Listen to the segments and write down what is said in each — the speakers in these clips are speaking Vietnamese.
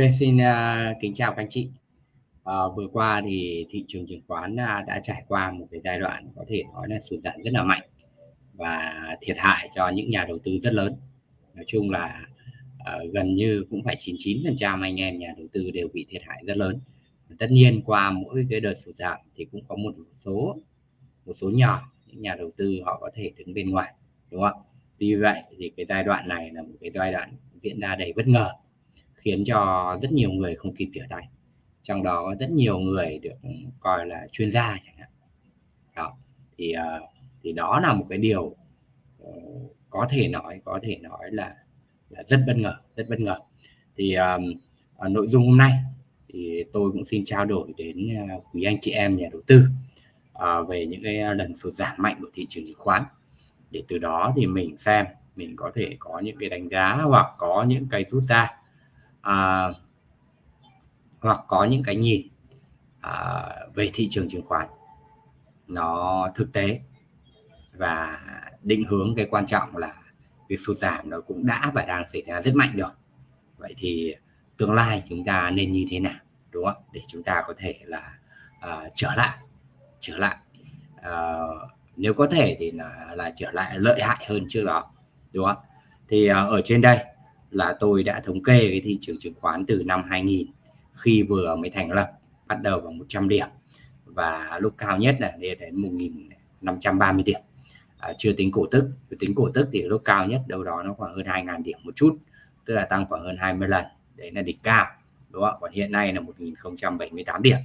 OK, xin, uh, kính chào các anh chị. Uh, vừa qua thì thị trường chứng khoán, uh, đã trải qua một cái giai đoạn có thể nói là sụt giảm rất là mạnh và thiệt hại cho những nhà đầu tư rất lớn. Nói chung là, uh, gần như cũng phải 99% anh em nhà đầu tư đều bị thiệt hại rất lớn. Tất nhiên qua mỗi cái đợt sụt giảm thì cũng có một số một số nhỏ những nhà đầu tư họ có thể đứng bên ngoài, đúng không? Tuy vậy thì cái giai đoạn này là một cái giai đoạn diễn ra đầy bất ngờ, khiến cho rất nhiều người không kịp trở tay. Trong đó có rất nhiều người được ừ, coi là chuyên gia chẳng hạn. Đó, thì, ờ, thì đó là một cái điều, ờ, có thể nói có thể nói là là rất bất ngờ, rất bất ngờ. Thì, ờm, nội dung hôm nay thì tôi cũng xin trao đổi đến, ờ, quý anh chị em nhà đầu tư, uh, về những cái lần sụt giảm mạnh của thị trường chứng khoán. Để từ đó thì mình xem mình có thể có những cái đánh giá hoặc có những cái rút ra, à, hoặc có những cái nhìn, à, về thị trường chứng khoán nó thực tế và định hướng cái quan trọng là việc sụt giảm nó cũng đã và đang xảy ra rất mạnh rồi. Vậy thì tương lai chúng ta nên như thế nào, đúng không? Để chúng ta có thể là, à, trở lại trở lại, ờ, nếu có thể thì là là trở lại lợi hại hơn trước đó, đúng không? Thì, ờ, ở trên đây là tôi đã thống kê cái thị trường chứng khoán từ năm 2000 khi vừa mới thành lập, bắt đầu bằng 100 điểm và lúc cao nhất là lên đến 1.530 điểm, à, chưa tính cổ tức, chưa tính cổ tức thì lúc cao nhất đâu đó nó khoảng hơn 2.000 điểm một chút, tức là tăng khoảng hơn 20 lần, đấy là đỉnh cao, đúng không? Còn hiện nay là 1.078 điểm.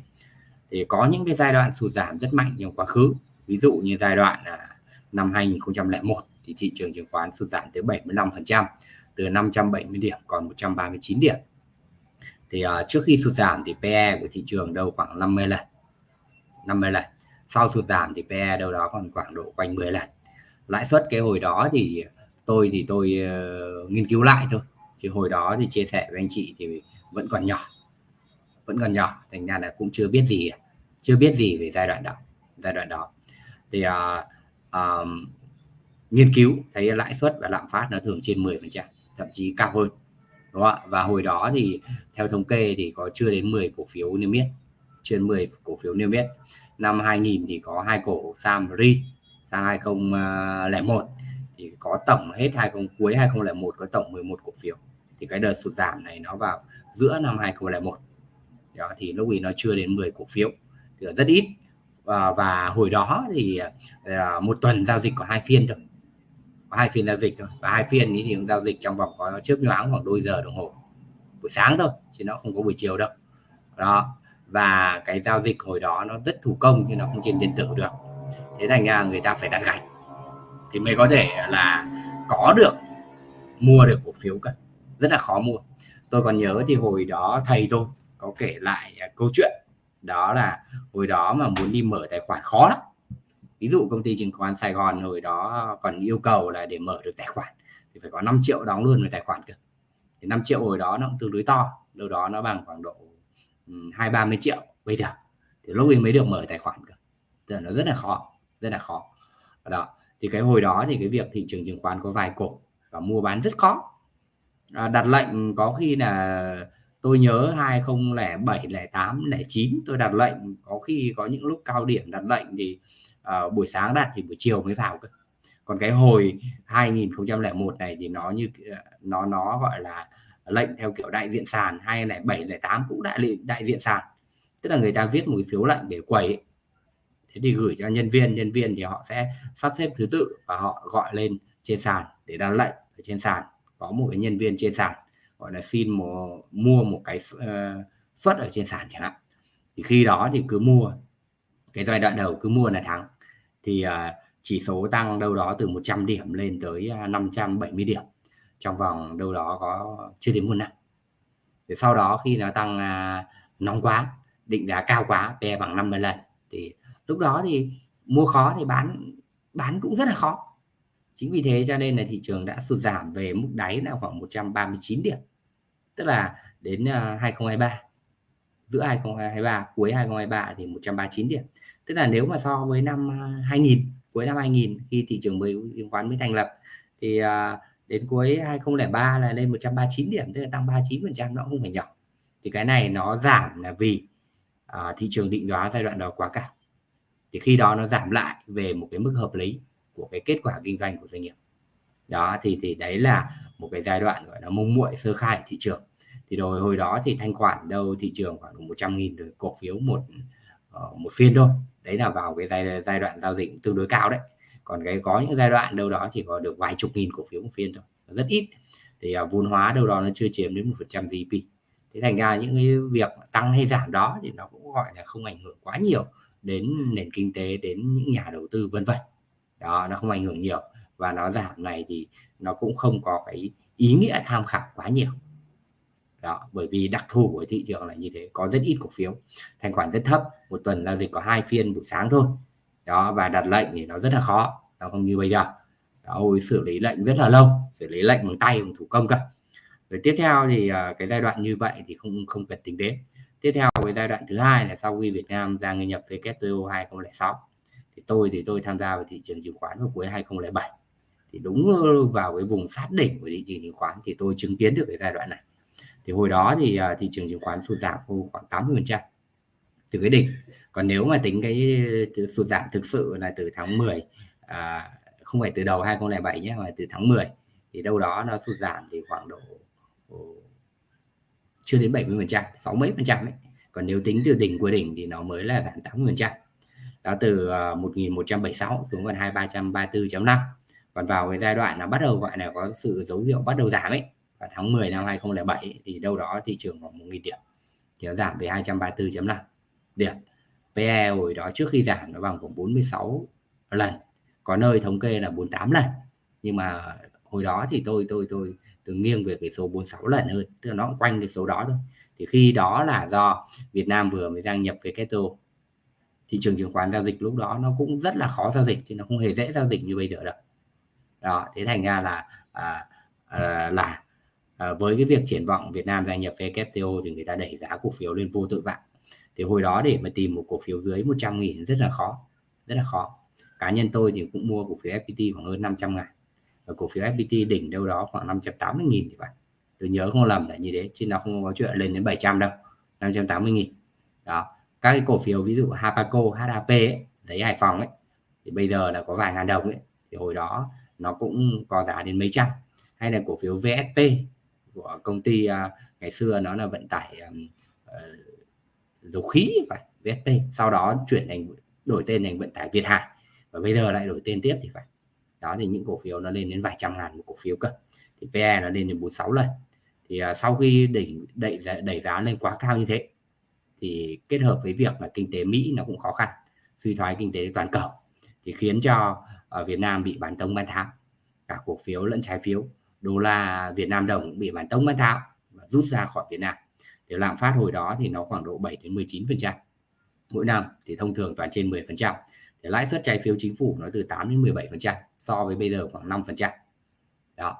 Thì có những cái giai đoạn sụt giảm rất mạnh trong quá khứ, ví dụ như giai đoạn, là năm 2001 thì thị trường chứng khoán sụt giảm tới 75%, từ 570 điểm còn 139 điểm. Thì, uh, trước khi sụt giảm thì PE của thị trường đâu khoảng 50 lần, 50 lần. Sau sụt giảm thì PE đâu đó còn khoảng độ quanh 10 lần. Lãi suất cái hồi đó thì tôi thì tôi, uh, nghiên cứu lại thôi, chứ hồi đó thì chia sẻ với anh chị thì vẫn còn nhỏ, vẫn còn nhỏ, thành ra là cũng chưa biết gì, chưa biết gì về giai đoạn đó giai đoạn đó. Thì, uh, uh, nghiên cứu thấy lãi suất và lạm phát nó thường trên 10%, thậm chí cao hơn, đúng không ạ? Và hồi đó thì theo thống kê thì có chưa đến 10 cổ phiếu niêm yết, trên 10 cổ phiếu niêm yết. Năm 2000 thì có hai cổ Sam Ri, sang 2001 thì có tổng hết 20 cuối 2001 có tổng 11 cổ phiếu. Thì cái đợt sụt giảm này nó vào giữa năm 2001. Đó, thì lúc ấy nó chưa đến 10 cổ phiếu, thì rất ít. Và và hồi đó thì, à, một tuần giao dịch có hai phiên thôi, hai phiên giao dịch thôi, và hai phiên ấy thì giao dịch trong vòng có chớp nhoáng khoảng đôi giờ đồng hồ, buổi sáng thôi, chứ nó không có buổi chiều đâu. Đó, và cái giao dịch hồi đó nó rất thủ công chứ nó không trên điện tử được. Thế thành ra người ta phải đặt gạch thì mới có thể là có được mua được cổ phiếu cả rất là khó mua. Tôi còn nhớ thì hồi đó thầy tôi có kể lại, câu chuyện, đó là hồi đó mà muốn đi mở tài khoản khó lắm. Ví dụ công ty chứng khoán Sài Gòn hồi đó còn yêu cầu là để mở được tài khoản thì phải có 5 triệu đóng luôn về tài khoản cơ. Thì 5 triệu hồi đó nó cũng tương đối to, đâu đó nó bằng khoảng độ, hai ba mươi triệu bây giờ, thì lúc ấy mới được mở tài khoản cơ, tức là nó rất là khó, rất là khó. Đó, thì cái hồi đó thì cái việc thị trường chứng khoán có vài cổ và mua bán rất khó. À, đặt lệnh có khi là tôi nhớ 2007, 08, 09 tôi đặt lệnh, có khi có những lúc cao điểm đặt lệnh thì, uh, buổi sáng đặt thì buổi chiều mới vào cơ. Còn cái hồi 2001 này thì nó như, ờ, nó nó, gọi là, lệnh theo kiểu đại diện sàn, 2007, 08 cũng đại lệnh đại diện sàn. Tức là người ta viết một cái phiếu lệnh để quẩy, ấy. Thế thì gửi cho nhân viên, nhân viên thì họ sẽ sắp xếp thứ tự và họ gọi lên trên sàn để đặt lệnh ở trên sàn. Có một cái nhân viên trên sàn, gọi là, xin một mua một cái uh, suất ở trên sàn chẳng hạn. Thì khi đó thì cứ mua, cái giai đoạn đầu cứ mua là thắng. Thì, à, chỉ số tăng đâu đó từ 100 điểm lên tới, à, 570 điểm, trong vòng đâu đó có chưa đến một năm. thì sau đó khi nó tăng, a, nóng quá, định giá cao quá, PE bằng 50 lần, thì lúc đó thì mua khó thì bán bán cũng rất là khó. Chính vì thế cho nên là thị trường đã sụt giảm về mức đáy là khoảng 139 điểm, tức là đến, à, a, 2023, giữa 2023, cuối 2023 thì 139 điểm. Tức là nếu mà so với năm, à, 2000, cuối năm 2000 khi thị trường mới chứng khoán mới thành lập thì, à, đến cuối 2003 là lên 139 điểm, tức là tăng 39%, nó không phải nhỏ. thì cái này nó giảm là vì à, thị trường định giá giai đoạn đó quá cao. Thì khi đó nó giảm lại về một cái mức hợp lý của cái kết quả kinh doanh của doanh nghiệp. Đó thì thì đấy là một cái giai đoạn gọi là mông muội sơ khai thị trường. Thì rồi hồi đó thì thanh khoản đâu thị trường khoảng 100 nghìn cổ phiếu một ờ, một phiên thôi đấy là vào cái giai giai đoạn giao dịch tương đối cao đấy. Còn cái có những giai đoạn đâu đó chỉ có được vài chục nghìn cổ phiếu một phiên thôi rất ít. Thì uh, vốn hóa đâu đó nó chưa chiếm đến một phần trăm GDP thế thành ra những cái việc tăng hay giảm đó thì nó cũng gọi là không ảnh hưởng quá nhiều đến nền kinh tế đến những nhà đầu tư vân vân. Đó nó không ảnh hưởng nhiều. Và nó giảm này thì nó cũng không có cái ý nghĩa tham khảo quá nhiều đó bởi vì đặc thù của thị trường là như thế có rất ít cổ phiếu thanh khoản rất thấp một tuần giao dịch có hai phiên buổi sáng thôi. Đó và đặt lệnh thì nó rất là khó nó không như bây giờ. Đó, xử lý lệnh rất là lâu xử lý lệnh bằng tay bằng thủ công cơ. Rồi tiếp theo thì à, cái giai đoạn như vậy thì không không cần tính đến. Tiếp theo cái giai đoạn thứ hai là sau khi Việt Nam ra người nhập WTO 2006 thì tôi thì tôi tham gia vào thị trường chứng khoán vào cuối 2007 thì đúng vào cái vùng sát đỉnh của thị trường chứng khoán thì tôi chứng kiến được cái giai đoạn này thì hồi đó thì uh, thị trường chứng khoán sụt giảm khoảng 80 phần trăm từ cái đỉnh. Còn nếu mà tính cái ờ, sụt giảm thực sự là từ tháng 10 à, không phải từ đầu 2007 nhé mà từ tháng 10 thì đâu đó nó sụt giảm thì khoảng độ chưa đến 70 phần trăm sáu mấy phần trăm ấy. Còn nếu tính từ đỉnh của đỉnh thì nó mới là giảm 80 phần trăm. Đó từ ờ, uh, 1176 xuống còn 2334.5 còn vào cái giai đoạn nó bắt đầu gọi là có sự dấu hiệu bắt đầu giảm ấy và tháng 10 năm 2007 thì đâu đó thị trường khoảng 1.000 điểm. Thì nó giảm về 234.5 điểm. PE hồi đó trước khi giảm nó bằng khoảng 46 lần. Có nơi thống kê là 48 lần. Nhưng mà hồi đó thì tôi tôi tôi tôi nghiêng về cái số 46 lần hơn. Tức là nó cũng quanh cái số đó thôi. Thì khi đó là do Việt Nam vừa mới đăng nhập WTO thị trường chứng khoán giao dịch lúc đó nó cũng rất là khó giao dịch chứ nó không hề dễ giao dịch như bây giờ đâu. Đó thế thành ra là à, à, là à, với cái việc triển vọng Việt Nam gia nhập WTO thì người ta đẩy giá cổ phiếu lên vô tự vạn thì hồi đó để mà tìm một cổ phiếu dưới 100 nghìn rất là khó rất là khó. Cá nhân tôi thì cũng mua cổ phiếu FPT khoảng hơn 500 ngàn. Và cổ phiếu FPT đỉnh đâu đó khoảng 580 nghìn thì phải. Tôi nhớ không lầm là như thế chứ nó không có chuyện lên đến 700 đâu 580 nghìn. Đó các cái cổ phiếu ví dụ Hapaco HAP ấy, giấy Hải Phòng ấy thì bây giờ là có vài ngàn đồng ấy. Thì hồi đó nó cũng có giá đến mấy trăm. Hay là cổ phiếu VSP của công ty uh, ngày xưa nó là vận tải um, uh, dầu khí phải VSP sau đó chuyển thành đổi tên thành vận tải Việt Hải. Và bây giờ lại đổi tên tiếp thì phải. Đó thì những cổ phiếu nó lên đến vài trăm ngàn một cổ phiếu cơ. Thì PE nó lên đến 46 lần. Thì uh, sau khi đẩy đẩy đẩy giá lên quá cao như thế thì kết hợp với việc là kinh tế Mỹ nó cũng khó khăn suy thoái kinh tế toàn cầu thì khiến cho ở Việt Nam bị bán tông bán tháo. Cả cổ phiếu lẫn trái phiếu đô la Việt Nam đồng bị bán tông bán tháo và rút ra khỏi Việt Nam. Thì lạm phát hồi đó thì nó khoảng độ 7 đến 19 phần trăm mỗi năm thì thông thường toàn trên 10 phần trăm. Thì lãi suất trái phiếu chính phủ nó từ 8 đến 17 phần trăm so với bây giờ khoảng 5 phần trăm. Đó.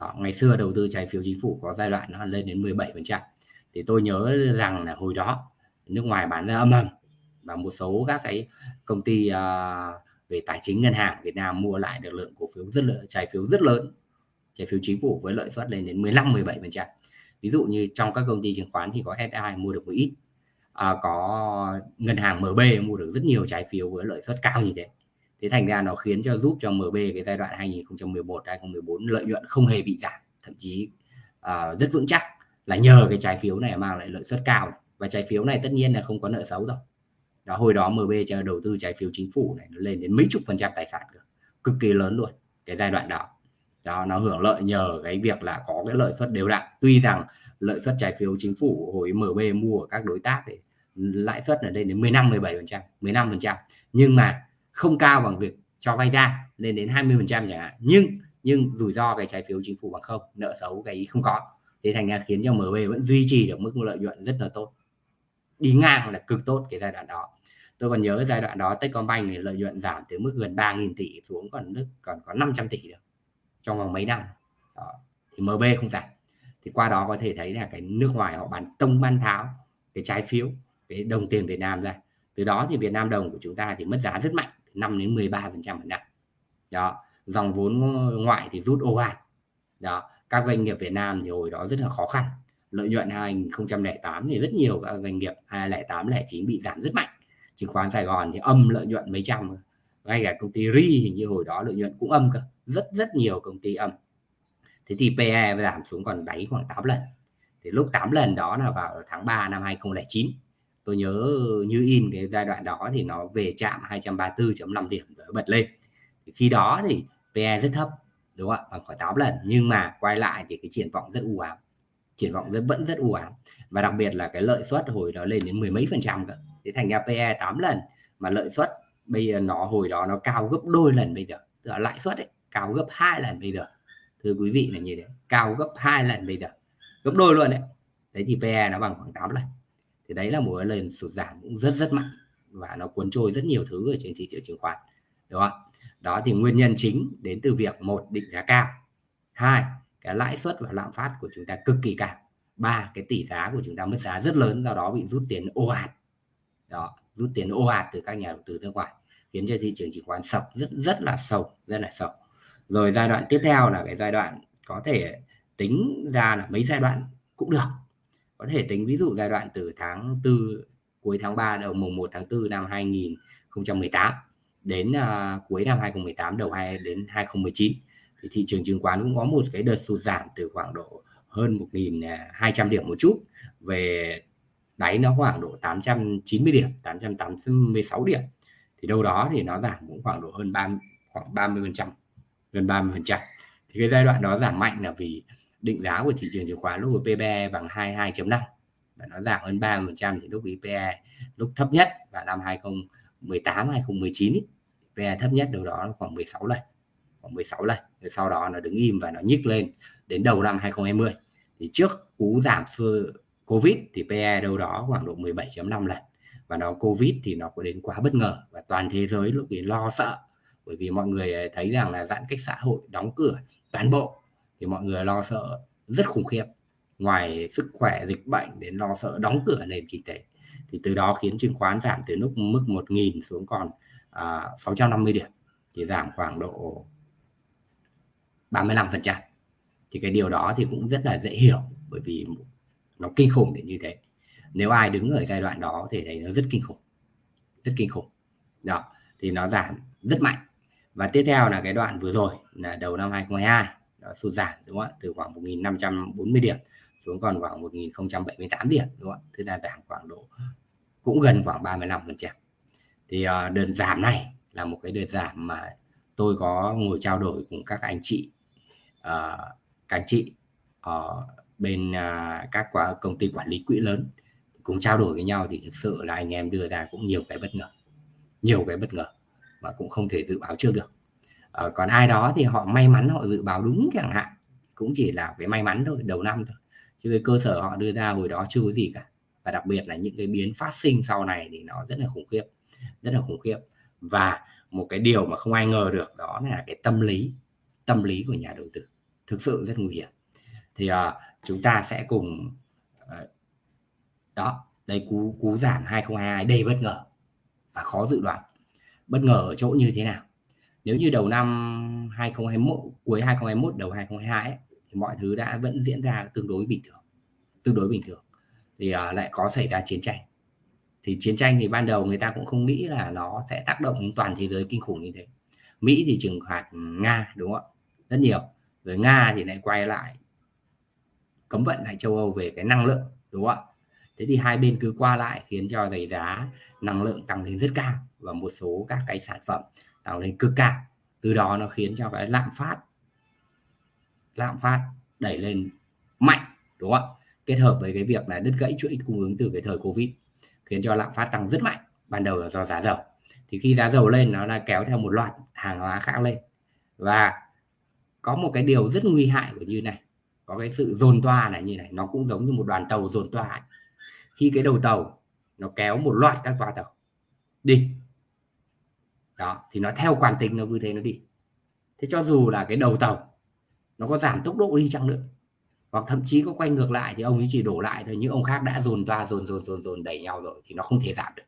đó ngày xưa đầu tư trái phiếu chính phủ có giai đoạn nó lên đến 17 phần trăm. Thì tôi nhớ rằng là hồi đó nước ngoài bán ra âm ầm và một số các cái công ty uh, về tài chính ngân hàng Việt Nam mua lại được lượng cổ phiếu rất lớn trái phiếu rất lớn trái phiếu chính phủ với lợi suất lên đến 15 17 phần trăm. Ví dụ như trong các công ty chứng khoán thì có SI mua được một ít à, có ngân hàng MB mua được rất nhiều trái phiếu với lợi suất cao như thế. Thế thành ra nó khiến cho giúp cho MB cái giai đoạn 2011 2014 lợi nhuận không hề bị giảm. Thậm chí à, rất vững chắc là nhờ cái trái phiếu này mang lại lợi suất cao. Và trái phiếu này tất nhiên là không có nợ xấu rồi. Đó hồi đó MB cho đầu tư trái phiếu chính phủ này nó lên đến mấy chục phần trăm tài sản cơ. Cực kỳ lớn luôn cái giai đoạn đó đó, nó hưởng lợi nhờ cái việc là có cái lợi suất đều đặn. Tuy rằng lợi suất trái phiếu chính phủ hồi MB mua ở các đối tác thì lãi suất là lên đến 15 17 phần trăm 15 phần trăm. Nhưng mà không cao bằng việc cho vay ra, lên đến 20 phần trăm chẳng hạn. Nhưng nhưng rủi ro cái trái phiếu chính phủ bằng không, nợ xấu cái ý không có. Thế thành ra khiến cho MB vẫn duy trì được mức lợi nhuận rất là tốt. Đi ngang là cực tốt cái giai đoạn đó. Tôi còn nhớ giai đoạn đó Techcombank thì lợi nhuận giảm từ mức gần 3.000 tỷ xuống còn nước, còn có 500 tỷ được trong vòng mấy năm. Đó. thì MB không giảm. Thì qua đó có thể thấy là cái nước ngoài họ bán tông ban tháo cái trái phiếu, cái đồng tiền Việt Nam ra. Từ đó thì Việt Nam đồng của chúng ta thì mất giá rất mạnh 5 đến 13 phần trăm một năm. Đó, dòng vốn ngoại thì rút ồ ạt. Đó, các doanh nghiệp Việt Nam thì hồi đó rất là khó khăn. Lợi nhuận 2008 thì rất nhiều các doanh nghiệp 2008 09 bị giảm rất mạnh. Chứng khoán Sài Gòn thì âm lợi nhuận mấy trăm ngay cả công ty RI hình như hồi đó lợi nhuận cũng âm cơ, rất rất nhiều công ty âm. Thế thì PE giảm xuống còn đáy khoảng 8 lần. Thì lúc 8 lần đó là vào tháng 3 năm 2009 tôi nhớ như in cái giai đoạn đó thì nó về chạm 234.5 điểm rồi bật lên. Thì khi đó thì PE rất thấp, đúng không ạ? Bằng khoảng 8 lần. Nhưng mà quay lại thì cái triển vọng rất u ám. Triển vọng rất, vẫn rất u ám. Và đặc biệt là cái lợi suất hồi đó lên đến mười mấy phần trăm cơ. Thế thành ra PE 8 lần mà lợi suất bây giờ nó, hồi đó nó cao gấp đôi lần bây giờ, tức là lãi suất ấy, cao gấp hai lần bây giờ. Thưa quý vị là như thế, cao gấp hai lần bây giờ, gấp đôi luôn đấy. Đấy thì PE nó bằng khoảng 8 lần. Thì đấy là một cái lần sụt giảm cũng rất rất mạnh và nó cuốn trôi rất nhiều thứ ở trên thị trường chứng khoán, đúng không đó thì nguyên nhân chính đến từ việc, một, định giá cao, hai, cái lãi suất và lạm phát của chúng ta cực kỳ cao, ba, cái tỷ giá của chúng ta mất giá rất lớn, do đó bị rút tiền ồ ạt. Đó rút tiền ồ ạt từ các nhà đầu tư nước ngoài khiến cho thị trường chứng khoán sập rất rất là sâu rất là sâu. Rồi giai đoạn tiếp theo là cái giai đoạn có thể tính ra là mấy giai đoạn cũng được. Có thể tính ví dụ giai đoạn từ tháng 4 cuối tháng 3 đầu mùng 1 tháng 4 năm 2018 đến uh, cuối năm 2018 đầu hai đến 2019 thì thị trường chứng khoán cũng có một cái đợt sụt giảm từ khoảng độ hơn 1.200 à, điểm một chút về đáy nó khoảng độ 890 điểm 886 điểm. Thì đâu đó thì nó giảm cũng khoảng độ hơn 30 khoảng 30 phần trăm gần 30 phần trăm. Thì cái giai đoạn đó giảm mạnh là vì định giá của thị trường chứng khoán lúc của PBE bằng 22.5 và nó giảm hơn 30 phần trăm thì lúc PE lúc thấp nhất vào năm 2018 2019 ý, PE thấp nhất đâu đó khoảng 16 lần khoảng 16 lần. Rồi sau đó nó đứng im và nó nhích lên đến đầu năm 2020 thì trước cú giảm xưa Covid thì PE đâu đó khoảng độ 17.5 lần. Và nó Covid thì nó có đến quá bất ngờ. Và toàn thế giới lúc ấy lo sợ. Bởi vì mọi người ờ, thấy rằng là giãn cách xã hội đóng cửa toàn bộ. Thì mọi người lo sợ rất khủng khiếp. Ngoài sức khỏe dịch bệnh đến lo sợ đóng cửa nền kinh tế. Thì từ đó khiến chứng khoán giảm từ lúc mức 1.000 xuống còn à, 650 điểm. Thì giảm khoảng độ 35% thì cái điều đó thì cũng rất là dễ hiểu. Bởi vì nó kinh khủng đến như thế. Nếu ai đứng ở giai đoạn đó thì thấy nó rất kinh khủng. Rất kinh khủng. Đó thì nó giảm rất mạnh. Và tiếp theo là cái đoạn vừa rồi là đầu năm 2022 nó sụt giảm đúng không ạ? Từ khoảng 1.540 điểm xuống còn khoảng 1.078 điểm đúng không ạ? Tức là giảm khoảng độ cũng gần khoảng 35 phần trăm. Thì uh, đợt giảm này là một cái đợt giảm mà tôi có ngồi trao đổi cùng các anh chị uh, các anh chị uh, bên à, các quả, công ty quản lý quỹ lớn cùng trao đổi với nhau thì thực sự là anh em đưa ra cũng nhiều cái bất ngờ nhiều cái bất ngờ mà cũng không thể dự báo trước được. À, còn ai đó thì họ may mắn họ dự báo đúng chẳng hạn cũng chỉ là cái may mắn thôi đầu năm thôi. Chứ cái cơ sở họ đưa ra hồi đó chưa có gì cả. Và đặc biệt là những cái biến phát sinh sau này thì nó rất là khủng khiếp rất là khủng khiếp. Và một cái điều mà không ai ngờ được đó là cái tâm lý tâm lý của nhà đầu tư thực sự rất nguy hiểm. Thì uh, chúng ta sẽ cùng ờ, đó đây cú cú giảm 2022 đầy bất ngờ và khó dự đoán. Bất ngờ ở chỗ như thế nào? Nếu như đầu năm 2021 cuối 2021 đầu 2022 ấy, thì mọi thứ đã vẫn diễn ra tương đối bình thường tương đối bình thường. Thì uh, lại có xảy ra chiến tranh. Thì chiến tranh thì ban đầu người ta cũng không nghĩ là nó sẽ tác động đến toàn thế giới kinh khủng như thế. Mỹ thì trừng phạt Nga đúng không ạ? Rất nhiều. Rồi Nga thì lại quay lại cấm vận lại châu Âu về cái năng lượng, đúng không ạ? Thế thì hai bên cứ qua lại khiến cho giày giá năng lượng tăng lên rất cao và một số các cái sản phẩm tăng lên cực cao. Từ đó nó khiến cho cái lạm phát lạm phát đẩy lên mạnh, đúng không ạ? Kết hợp với cái việc là đứt gãy chuỗi cung ứng từ cái thời covid, khiến cho lạm phát tăng rất mạnh, ban đầu là do giá dầu. Thì khi giá dầu lên, nó là kéo theo một loạt hàng hóa khác lên. Và có một cái điều rất nguy hại của như này có cái sự dồn toa này như này nó cũng giống như một đoàn tàu dồn toa ấy. khi cái đầu tàu nó kéo một loạt các toa tàu đi đó thì nó theo quản tính nó cứ thế nó đi. Thế cho dù là cái đầu tàu nó có giảm tốc độ đi chăng nữa hoặc thậm chí có quay ngược lại thì ông ấy chỉ đổ lại thôi những ông khác đã dồn toa dồn dồn dồn dồn đẩy nhau rồi thì nó không thể giảm được.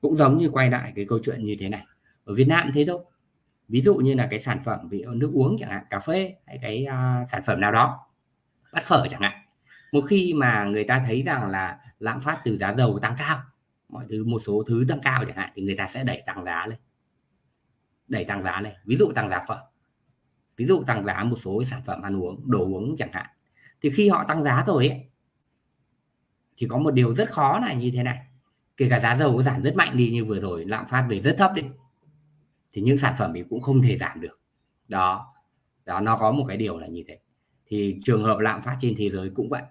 Cũng giống như quay lại cái câu chuyện như thế này. Ở Việt Nam thế thôi. Ví dụ như là cái sản phẩm ví nước uống chẳng hạn cà phê hay cái uh, sản phẩm nào đó bát phở chẳng hạn. Một khi mà người ta thấy rằng là lạm phát từ giá dầu tăng cao mọi thứ một số thứ tăng cao chẳng hạn thì người ta sẽ đẩy tăng giá lên. Đẩy tăng giá này ví dụ tăng giá phở. Ví dụ tăng giá một số sản phẩm ăn uống đồ uống chẳng hạn. Thì khi họ tăng giá rồi ấy, thì có một điều rất khó là như thế này. Kể cả giá dầu có giảm rất mạnh đi như vừa rồi lạm phát về rất thấp đi thì những sản phẩm thì cũng không thể giảm được. Đó. Đó nó có một cái điều là như thế thì trường hợp lạm phát trên thế giới cũng vậy.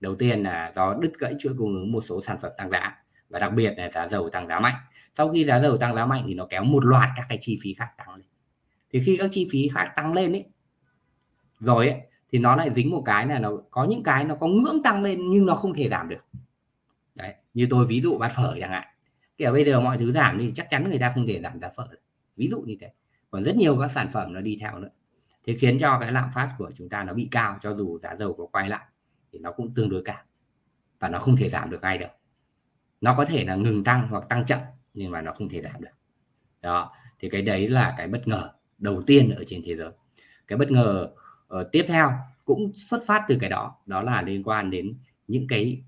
Đầu tiên là do đứt gãy chuỗi cung ứng một số sản phẩm tăng giá và đặc biệt là giá dầu tăng giá mạnh. Sau khi giá dầu tăng giá mạnh thì nó kéo một loạt các cái chi phí khác tăng lên. Thì khi các chi phí khác tăng lên ấy, rồi ấy, thì nó lại dính một cái là nó có những cái nó có ngưỡng tăng lên nhưng nó không thể giảm được. Đấy, như tôi ví dụ bát phở chẳng hạn. Kiểu bây giờ mọi thứ giảm thì chắc chắn người ta không thể giảm giá phở ví dụ như thế. Còn rất nhiều các sản phẩm nó đi theo nữa thế khiến cho cái lạm phát của chúng ta nó bị cao cho dù giá dầu có quay lại thì nó cũng tương đối cao. Và nó không thể giảm được ngay đâu. Nó có thể là ngừng tăng hoặc tăng chậm nhưng mà nó không thể giảm được. Đó thì cái đấy là cái bất ngờ đầu tiên ở trên thế giới. Cái bất ngờ uh, tiếp theo cũng xuất phát từ cái đó đó là liên quan đến những cái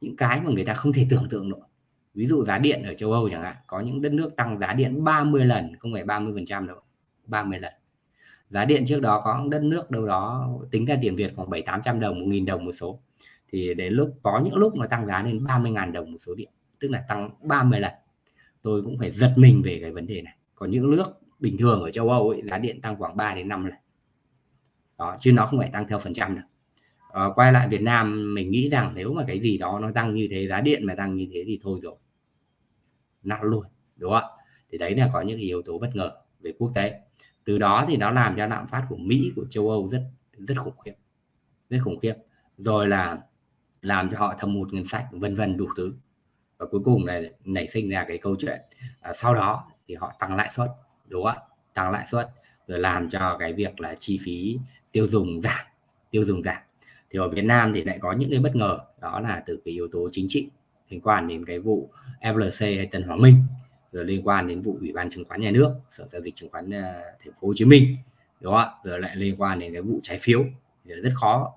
những cái mà người ta không thể tưởng tượng nổi. Ví dụ giá điện ở châu Âu chẳng hạn có những đất nước tăng giá điện 30 lần không phải 30 phần trăm đâu 30 lần giá điện trước đó có đất nước đâu đó tính ra tiền Việt khoảng 7 800 đồng 1.000 đồng một số. Thì đến lúc có những lúc mà tăng giá lên 30.000 đồng một số điện tức là tăng 30 lần. Tôi cũng phải giật mình về cái vấn đề này. Còn những nước bình thường ở châu Âu ấy, giá điện tăng khoảng 3 đến 5 lần. Đó chứ nó không phải tăng theo phần trăm đâu. À, quay lại Việt Nam mình nghĩ rằng nếu mà cái gì đó nó tăng như thế giá điện mà tăng như thế thì thôi rồi. Nát luôn đúng không thì đấy là có những yếu tố bất ngờ về quốc tế từ đó thì nó làm cho lạm phát của Mỹ của châu Âu rất rất khủng khiếp rất khủng khiếp. Rồi là làm cho họ thâm hụt ngân sách vân vân đủ thứ. Và cuối cùng này nảy sinh ra cái câu chuyện à, sau đó thì họ tăng lãi suất đúng không ạ? Tăng lãi suất rồi làm cho cái việc là chi phí tiêu dùng giảm tiêu dùng giảm. Thì ở Việt Nam thì lại có những cái bất ngờ đó là từ cái yếu tố chính trị liên quan đến cái vụ FLC hay Tân Hoàng Minh rồi liên quan đến vụ ủy ban chứng khoán nhà nước sở giao dịch chứng khoán uh, thành phố Hồ Chí Minh đó, rồi lại liên quan đến cái vụ trái phiếu thì rất khó.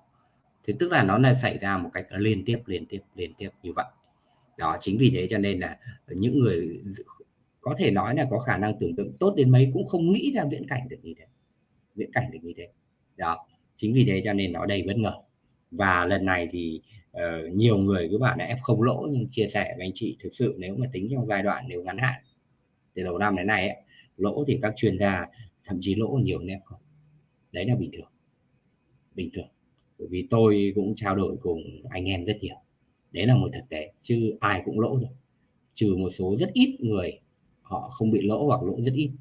Thế tức là nó là xảy ra một cách liên tiếp liên tiếp liên tiếp như vậy. Đó chính vì thế cho nên là những người có thể nói là có khả năng tưởng tượng tốt đến mấy cũng không nghĩ ra viễn cảnh được như thế viễn cảnh được như thế. Đó chính vì thế cho nên nó đầy bất ngờ. Và lần này thì uh, nhiều người cứ bảo là F không lỗ nhưng chia sẻ với anh chị thực sự nếu mà tính trong giai đoạn nếu ngắn hạn từ đầu năm đến nay ấy, lỗ thì các chuyên gia thậm chí lỗ nhiều hơn F không. Đấy là bình thường. Bình thường. Bởi vì tôi cũng trao đổi cùng anh em rất nhiều. Đấy là một thực tế chứ ai cũng lỗ rồi trừ một số rất ít người họ không bị lỗ hoặc lỗ rất ít.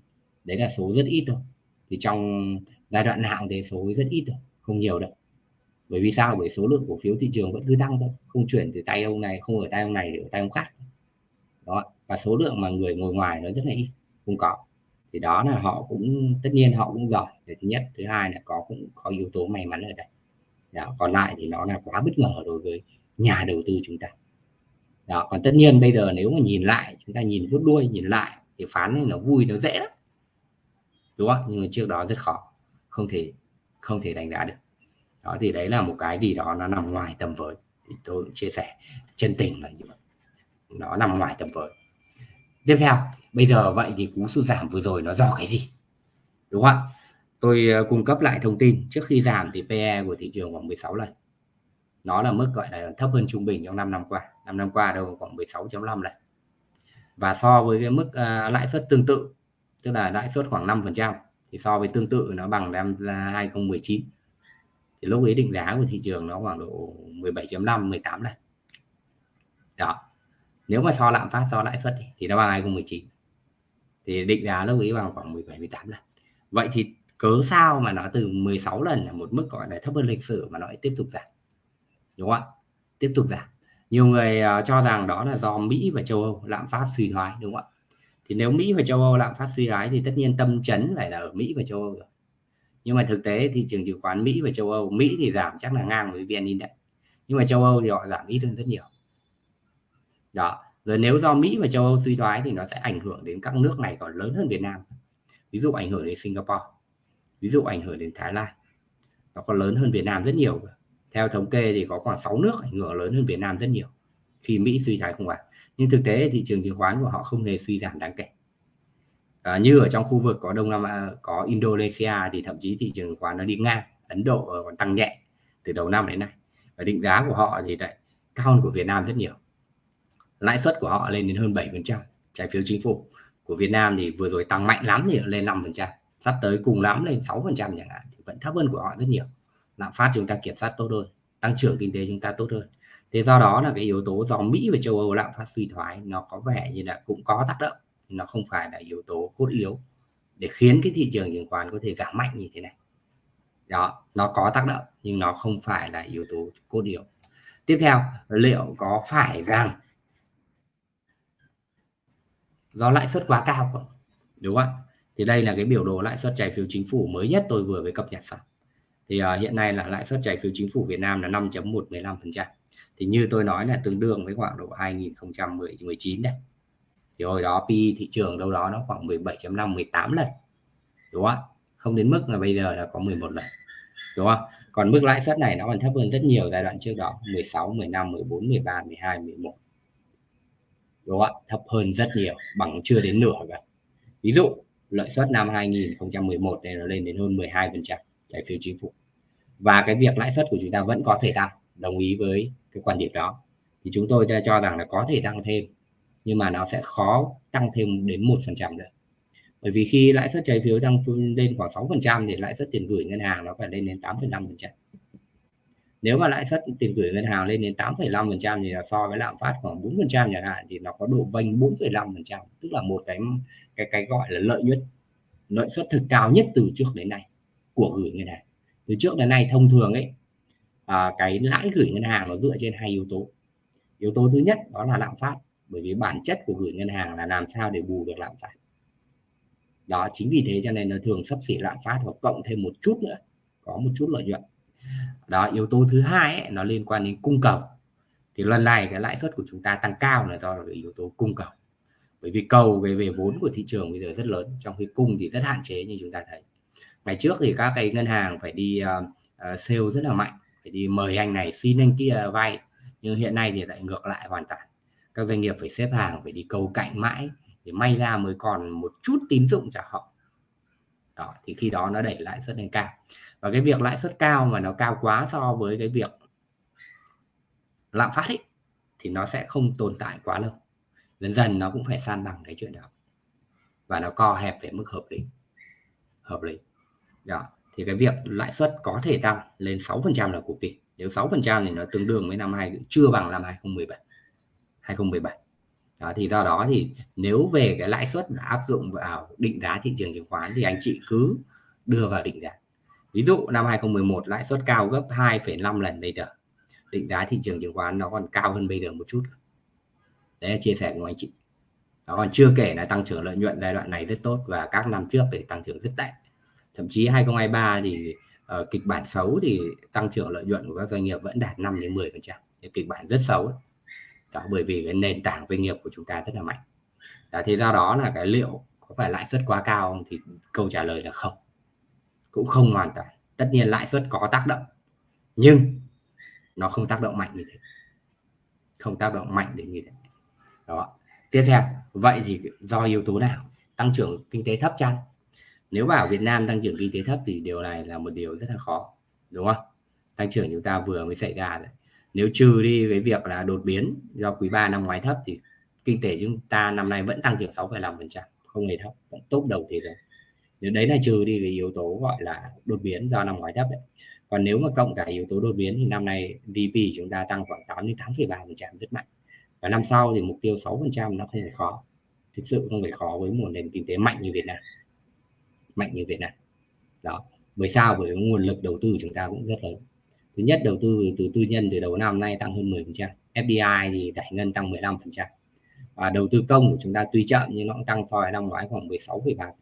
Đấy là số rất ít thôi. Thì trong giai đoạn nào thì số rất ít thôi không nhiều đâu bởi vì sao? Bởi số lượng cổ phiếu thị trường vẫn cứ tăng thôi. Không chuyển từ tay ông này, không ở tay ông này để ở tay ông khác. Đó và số lượng mà người ngồi ngoài nó rất là ít, không có. Thì đó là họ cũng, tất nhiên họ cũng giỏi. Để thứ nhất, thứ hai là có cũng có yếu tố may mắn ở đây. Đó. còn lại thì nó là quá bất ngờ đối với nhà đầu tư chúng ta. Đó, còn tất nhiên bây giờ nếu mà nhìn lại, chúng ta nhìn rút đuôi, nhìn lại thì phán thì nó vui, nó dễ lắm. Đúng không? Nhưng mà trước đó rất khó. Không thể không thể đánh giá được đó thì đấy là một cái gì đó nó nằm ngoài tầm với. Thì tôi cũng chia sẻ chân tình là như vậy. Nó nằm ngoài tầm với. Tiếp theo bây giờ vậy thì cú sụt giảm vừa rồi nó do cái gì? Đúng không ạ? Tôi ờ, cung cấp lại thông tin. Trước khi giảm thì PE của thị trường khoảng 16 lần. Nó là mức gọi là thấp hơn trung bình trong 5 năm qua. 5 năm qua đâu khoảng 16.5 lần và so với cái mức uh, lãi suất tương tự tức là lãi suất khoảng 5% thì so với tương tự nó bằng năm 2019 thì lúc ấy định giá của thị trường nó khoảng độ 17.5 18 lần đó. Nếu mà so lạm phát so lãi suất thì nó bằng 2019 thì định giá lúc ấy bằng khoảng 17 18 lần vậy thì cớ sao mà nó từ 16 lần là một mức gọi là thấp hơn lịch sử mà nó lại tiếp tục giảm? Đúng không ạ? Tiếp tục giảm. Nhiều người uh, cho rằng đó là do Mỹ và châu Âu lạm phát suy thoái đúng không ạ? Thì nếu Mỹ và châu Âu lạm phát suy thoái thì tất nhiên tâm chấn phải là ở Mỹ và châu Âu rồi nhưng mà thực tế thị trường chứng khoán Mỹ và châu Âu, Mỹ thì giảm chắc là ngang với VN Index. Nhưng mà châu Âu thì họ giảm ít hơn rất nhiều. Đó, rồi nếu do Mỹ và châu Âu suy thoái thì nó sẽ ảnh hưởng đến các nước này còn lớn hơn Việt Nam. Ví dụ ảnh hưởng đến Singapore, ví dụ ảnh hưởng đến Thái Lan. Nó còn lớn hơn Việt Nam rất nhiều. Theo thống kê thì có khoảng 6 nước ảnh hưởng lớn hơn Việt Nam rất nhiều khi Mỹ suy thoái không hoảng. Nhưng thực tế thị trường chứng khoán của họ không hề suy giảm đáng kể à, như ở trong khu vực có Đông Nam Á có Indonesia thì thậm chí thị trường chứng khoán nó đi ngang Ấn Độ ờ, còn tăng nhẹ từ đầu năm đến nay. Và định giá của họ thì lại cao hơn của Việt Nam rất nhiều. Lãi suất của họ lên đến hơn 7% trái phiếu chính phủ của Việt Nam thì vừa rồi tăng mạnh lắm thì lên 5% sắp tới cùng lắm lên 6% chẳng hạn thì vẫn thấp hơn của họ rất nhiều. Lạm phát chúng ta kiểm soát tốt hơn tăng trưởng kinh tế chúng ta tốt hơn. Thế do đó là cái yếu tố do Mỹ và châu Âu lạm phát suy thoái nó có vẻ như là cũng có tác động nó không phải là yếu tố cốt yếu để khiến cái thị trường chứng khoán có thể giảm mạnh như thế này. Đó nó có tác động nhưng nó không phải là yếu tố cốt yếu. Tiếp theo liệu có phải rằng do lãi suất quá cao không? Đúng không thì đây là cái biểu đồ lãi suất trái phiếu chính phủ mới nhất tôi vừa mới cập nhật xong. Thì uh, hiện nay là lãi suất trái phiếu chính phủ Việt Nam là 5.115% thì như tôi nói là tương đương với khoảng độ 2019 đây thì hồi đó PE thị trường đâu đó nó khoảng 17.5 18 lần, đúng không không đến mức là bây giờ là có 11 lần, đúng không? Còn mức lãi suất này nó còn thấp hơn rất nhiều giai đoạn trước đó 16 15 14 13 12 11 đúng không thấp hơn rất nhiều, bằng chưa đến nửa cả ví dụ, lợi suất năm 2011 này nó lên đến hơn 12 phần trăm trái phiếu chính phủ. Và cái việc lãi suất của chúng ta vẫn có thể tăng, đồng ý với cái quan điểm đó. Thì chúng tôi cho rằng là có thể tăng thêm nhưng mà nó sẽ khó tăng thêm đến một phần trăm nữa. Bởi vì khi lãi suất trái phiếu tăng lên khoảng 6 phần trăm thì lãi suất tiền gửi ngân hàng nó phải lên đến 8,5 phần trăm. Nếu mà lãi suất tiền gửi ngân hàng lên đến 8,5 phần trăm thì là so với lạm phát khoảng 4 phần trăm chẳng hạn thì nó có độ vênh 4,5 phần trăm tức là một cái cái cái gọi là lợi nhuận lợi suất thực cao nhất từ trước đến nay của gửi ngân hàng. Từ trước đến nay thông thường ấy à, cái lãi gửi ngân hàng nó dựa trên hai yếu tố. Yếu tố thứ nhất đó là lạm phát bởi vì bản chất của gửi ngân hàng là làm sao để bù được lạm phát. Đó chính vì thế cho nên nó thường sắp xỉ lạm phát và cộng thêm một chút nữa có một chút lợi nhuận. Đó yếu tố thứ hai ấy, nó liên quan đến cung cầu. Thì lần này cái lãi suất của chúng ta tăng cao là do yếu tố cung cầu. Bởi vì cầu về về vốn của thị trường bây giờ rất lớn trong khi cung thì rất hạn chế như chúng ta thấy. Ngày trước thì các cái ngân hàng phải đi uh, sale rất là mạnh phải đi mời anh này xin anh kia vay nhưng hiện nay thì lại ngược lại hoàn toàn các doanh nghiệp phải xếp hàng, phải đi cầu cạnh mãi để may ra mới còn một chút tín dụng cho họ. Đó, thì khi đó nó đẩy lãi suất lên cao. Và cái việc lãi suất cao mà nó cao quá so với cái việc lạm phát ấy, thì nó sẽ không tồn tại quá lâu. Dần dần nó cũng phải san bằng cái chuyện đó. Và nó co hẹp về mức hợp lý. Hợp lý. Đó, thì cái việc lãi suất có thể tăng lên 6% là cực đi. Nếu 6% thì nó tương đương với năm hai, chưa bằng năm 2017 2017 đó, thì do đó thì nếu về cái lãi suất áp dụng vào định giá thị trường chứng khoán thì anh chị cứ đưa vào định giá. Ví dụ năm 2011 lãi suất cao gấp 2,5 lần bây giờ định giá thị trường chứng khoán nó còn cao hơn bây giờ một chút. Đấy là chia sẻ của anh chị. Nó còn chưa kể là tăng trưởng lợi nhuận giai đoạn này rất tốt và các năm trước để tăng trưởng rất tệ. Thậm chí 2023 thì uh, kịch bản xấu thì tăng trưởng lợi nhuận của các doanh nghiệp vẫn đạt 5 đến 10 phần trăm. Kịch bản rất xấu đó bởi vì cái nền tảng doanh nghiệp của chúng ta rất là mạnh. Đó, thì do đó là cái liệu có phải lãi suất quá cao không thì câu trả lời là không. Cũng không hoàn toàn. Tất nhiên lãi suất có tác động nhưng nó không tác động mạnh như thế. Không tác động mạnh đến như thế. Đó. Tiếp theo vậy thì do yếu tố nào? Tăng trưởng kinh tế thấp chăng? Nếu bảo Việt Nam tăng trưởng kinh tế thấp thì điều này là một điều rất là khó đúng không? Tăng trưởng chúng ta vừa mới xảy ra rồi nếu trừ đi cái việc là đột biến do quý 3 năm ngoái thấp thì kinh tế chúng ta năm nay vẫn tăng trưởng 6,5% không hề thấp vẫn tốt đầu thế giới. Nếu đấy là trừ đi cái yếu tố gọi là đột biến do năm ngoái thấp đấy. Còn nếu mà cộng cả yếu tố đột biến thì năm nay VP chúng ta tăng khoảng 8 đến 8,3% rất mạnh. Và năm sau thì mục tiêu 6% nó không phải khó. Thực sự không phải khó với một nền kinh tế mạnh như Việt Nam. Mạnh như Việt Nam. Đó. Bởi sao? Bởi nguồn lực đầu tư chúng ta cũng rất lớn thứ nhất đầu tư từ tư nhân từ đầu năm nay tăng hơn 10% FDI thì giải ngân tăng 15% và đầu tư công của chúng ta tuy chậm nhưng nó cũng tăng so với năm ngoái khoảng 16,3%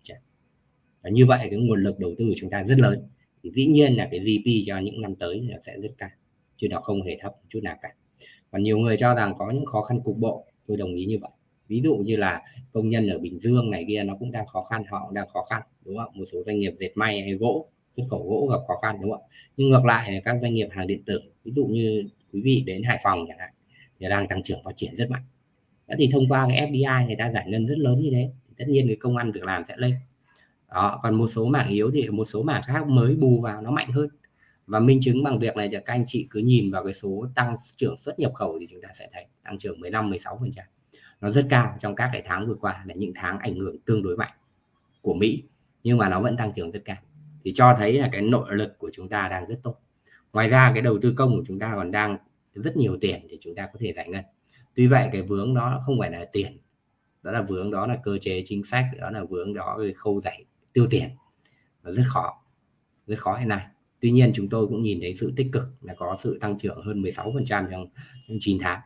và như vậy cái nguồn lực đầu tư của chúng ta rất lớn. Thì dĩ nhiên là cái GP cho những năm tới nó sẽ rất cao chứ nó không hề thấp chút nào cả. Còn nhiều người cho rằng có những khó khăn cục bộ tôi đồng ý như vậy. Ví dụ như là công nhân ở Bình Dương này kia nó cũng đang khó khăn họ cũng đang khó khăn đúng không? Một số doanh nghiệp dệt may hay gỗ xuất khẩu gỗ gặp khó khăn, đúng không ạ? Nhưng ngược lại là các doanh nghiệp hàng điện tử, ví dụ như quý vị đến Hải Phòng chẳng hạn, thì đang tăng trưởng phát triển rất mạnh. Đó thì thông qua cái FDI người ta giải ngân rất lớn như thế, thì tất nhiên cái công ăn việc làm sẽ lên. Đó, còn một số mảng yếu thì một số mảng khác mới bù vào nó mạnh hơn. Và minh chứng bằng việc này là các anh chị cứ nhìn vào cái số tăng trưởng xuất nhập khẩu thì chúng ta sẽ thấy tăng trưởng 15 16 phần trăm. Nó rất cao trong các cái tháng vừa qua là những tháng ảnh hưởng tương đối mạnh của Mỹ, nhưng mà nó vẫn tăng trưởng rất cao thì cho thấy là cái nội lực của chúng ta đang rất tốt. Ngoài ra cái đầu tư công của chúng ta còn đang rất nhiều tiền để chúng ta có thể giải ngân. Tuy vậy cái vướng đó không phải là tiền đó là vướng đó là cơ chế chính sách đó là vướng đó cái khâu giải tiêu tiền. Nó rất khó rất khó hiện nay. Tuy nhiên chúng tôi cũng nhìn thấy sự tích cực là có sự tăng trưởng hơn 16% trong, trong 9 tháng.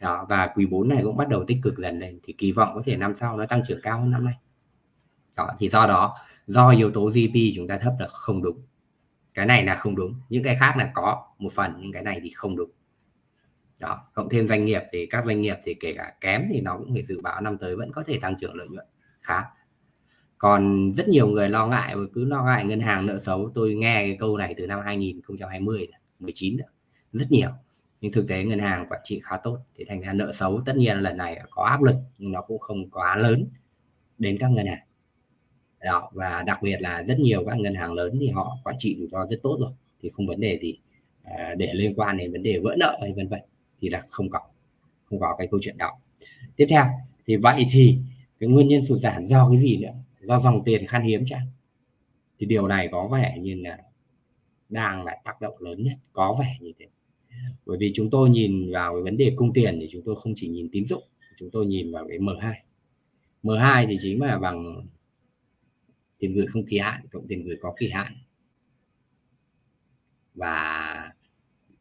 Đó, và quý 4 này cũng bắt đầu tích cực dần lên thì kỳ vọng có thể năm sau nó tăng trưởng cao hơn năm nay. Đó, thì do đó do yếu tố GDP chúng ta thấp là không đúng. Cái này là không đúng. Những cái khác là có một phần, nhưng cái này thì không đúng. Đó, cộng thêm doanh nghiệp thì các doanh nghiệp thì kể cả kém thì nó cũng phải dự báo năm tới vẫn có thể tăng trưởng lợi nhuận khá. Còn rất nhiều người lo ngại, cứ lo ngại ngân hàng nợ xấu. Tôi nghe cái câu này từ năm 2020 19 rất nhiều. Nhưng thực tế ngân hàng quản trị khá tốt. Thì thành ra nợ xấu tất nhiên lần này có áp lực, nhưng nó cũng không quá lớn đến các ngân hàng đó và đặc biệt là rất nhiều các ngân hàng lớn thì họ quản trị rủi ro rất tốt rồi thì không vấn đề gì à, để liên quan đến vấn đề vỡ nợ hay vân vân thì là không có không có cái câu chuyện đó. Tiếp theo thì vậy thì cái nguyên nhân sụt giảm do cái gì nữa? Do dòng tiền khan hiếm chăng thì điều này có vẻ như là đang là tác động lớn nhất có vẻ như thế. Bởi vì chúng tôi nhìn vào cái vấn đề cung tiền thì chúng tôi không chỉ nhìn tín dụng chúng tôi nhìn vào cái M2 M2 thì chính là bằng tiền gửi không kỳ hạn cộng tiền gửi có kỳ hạn. Và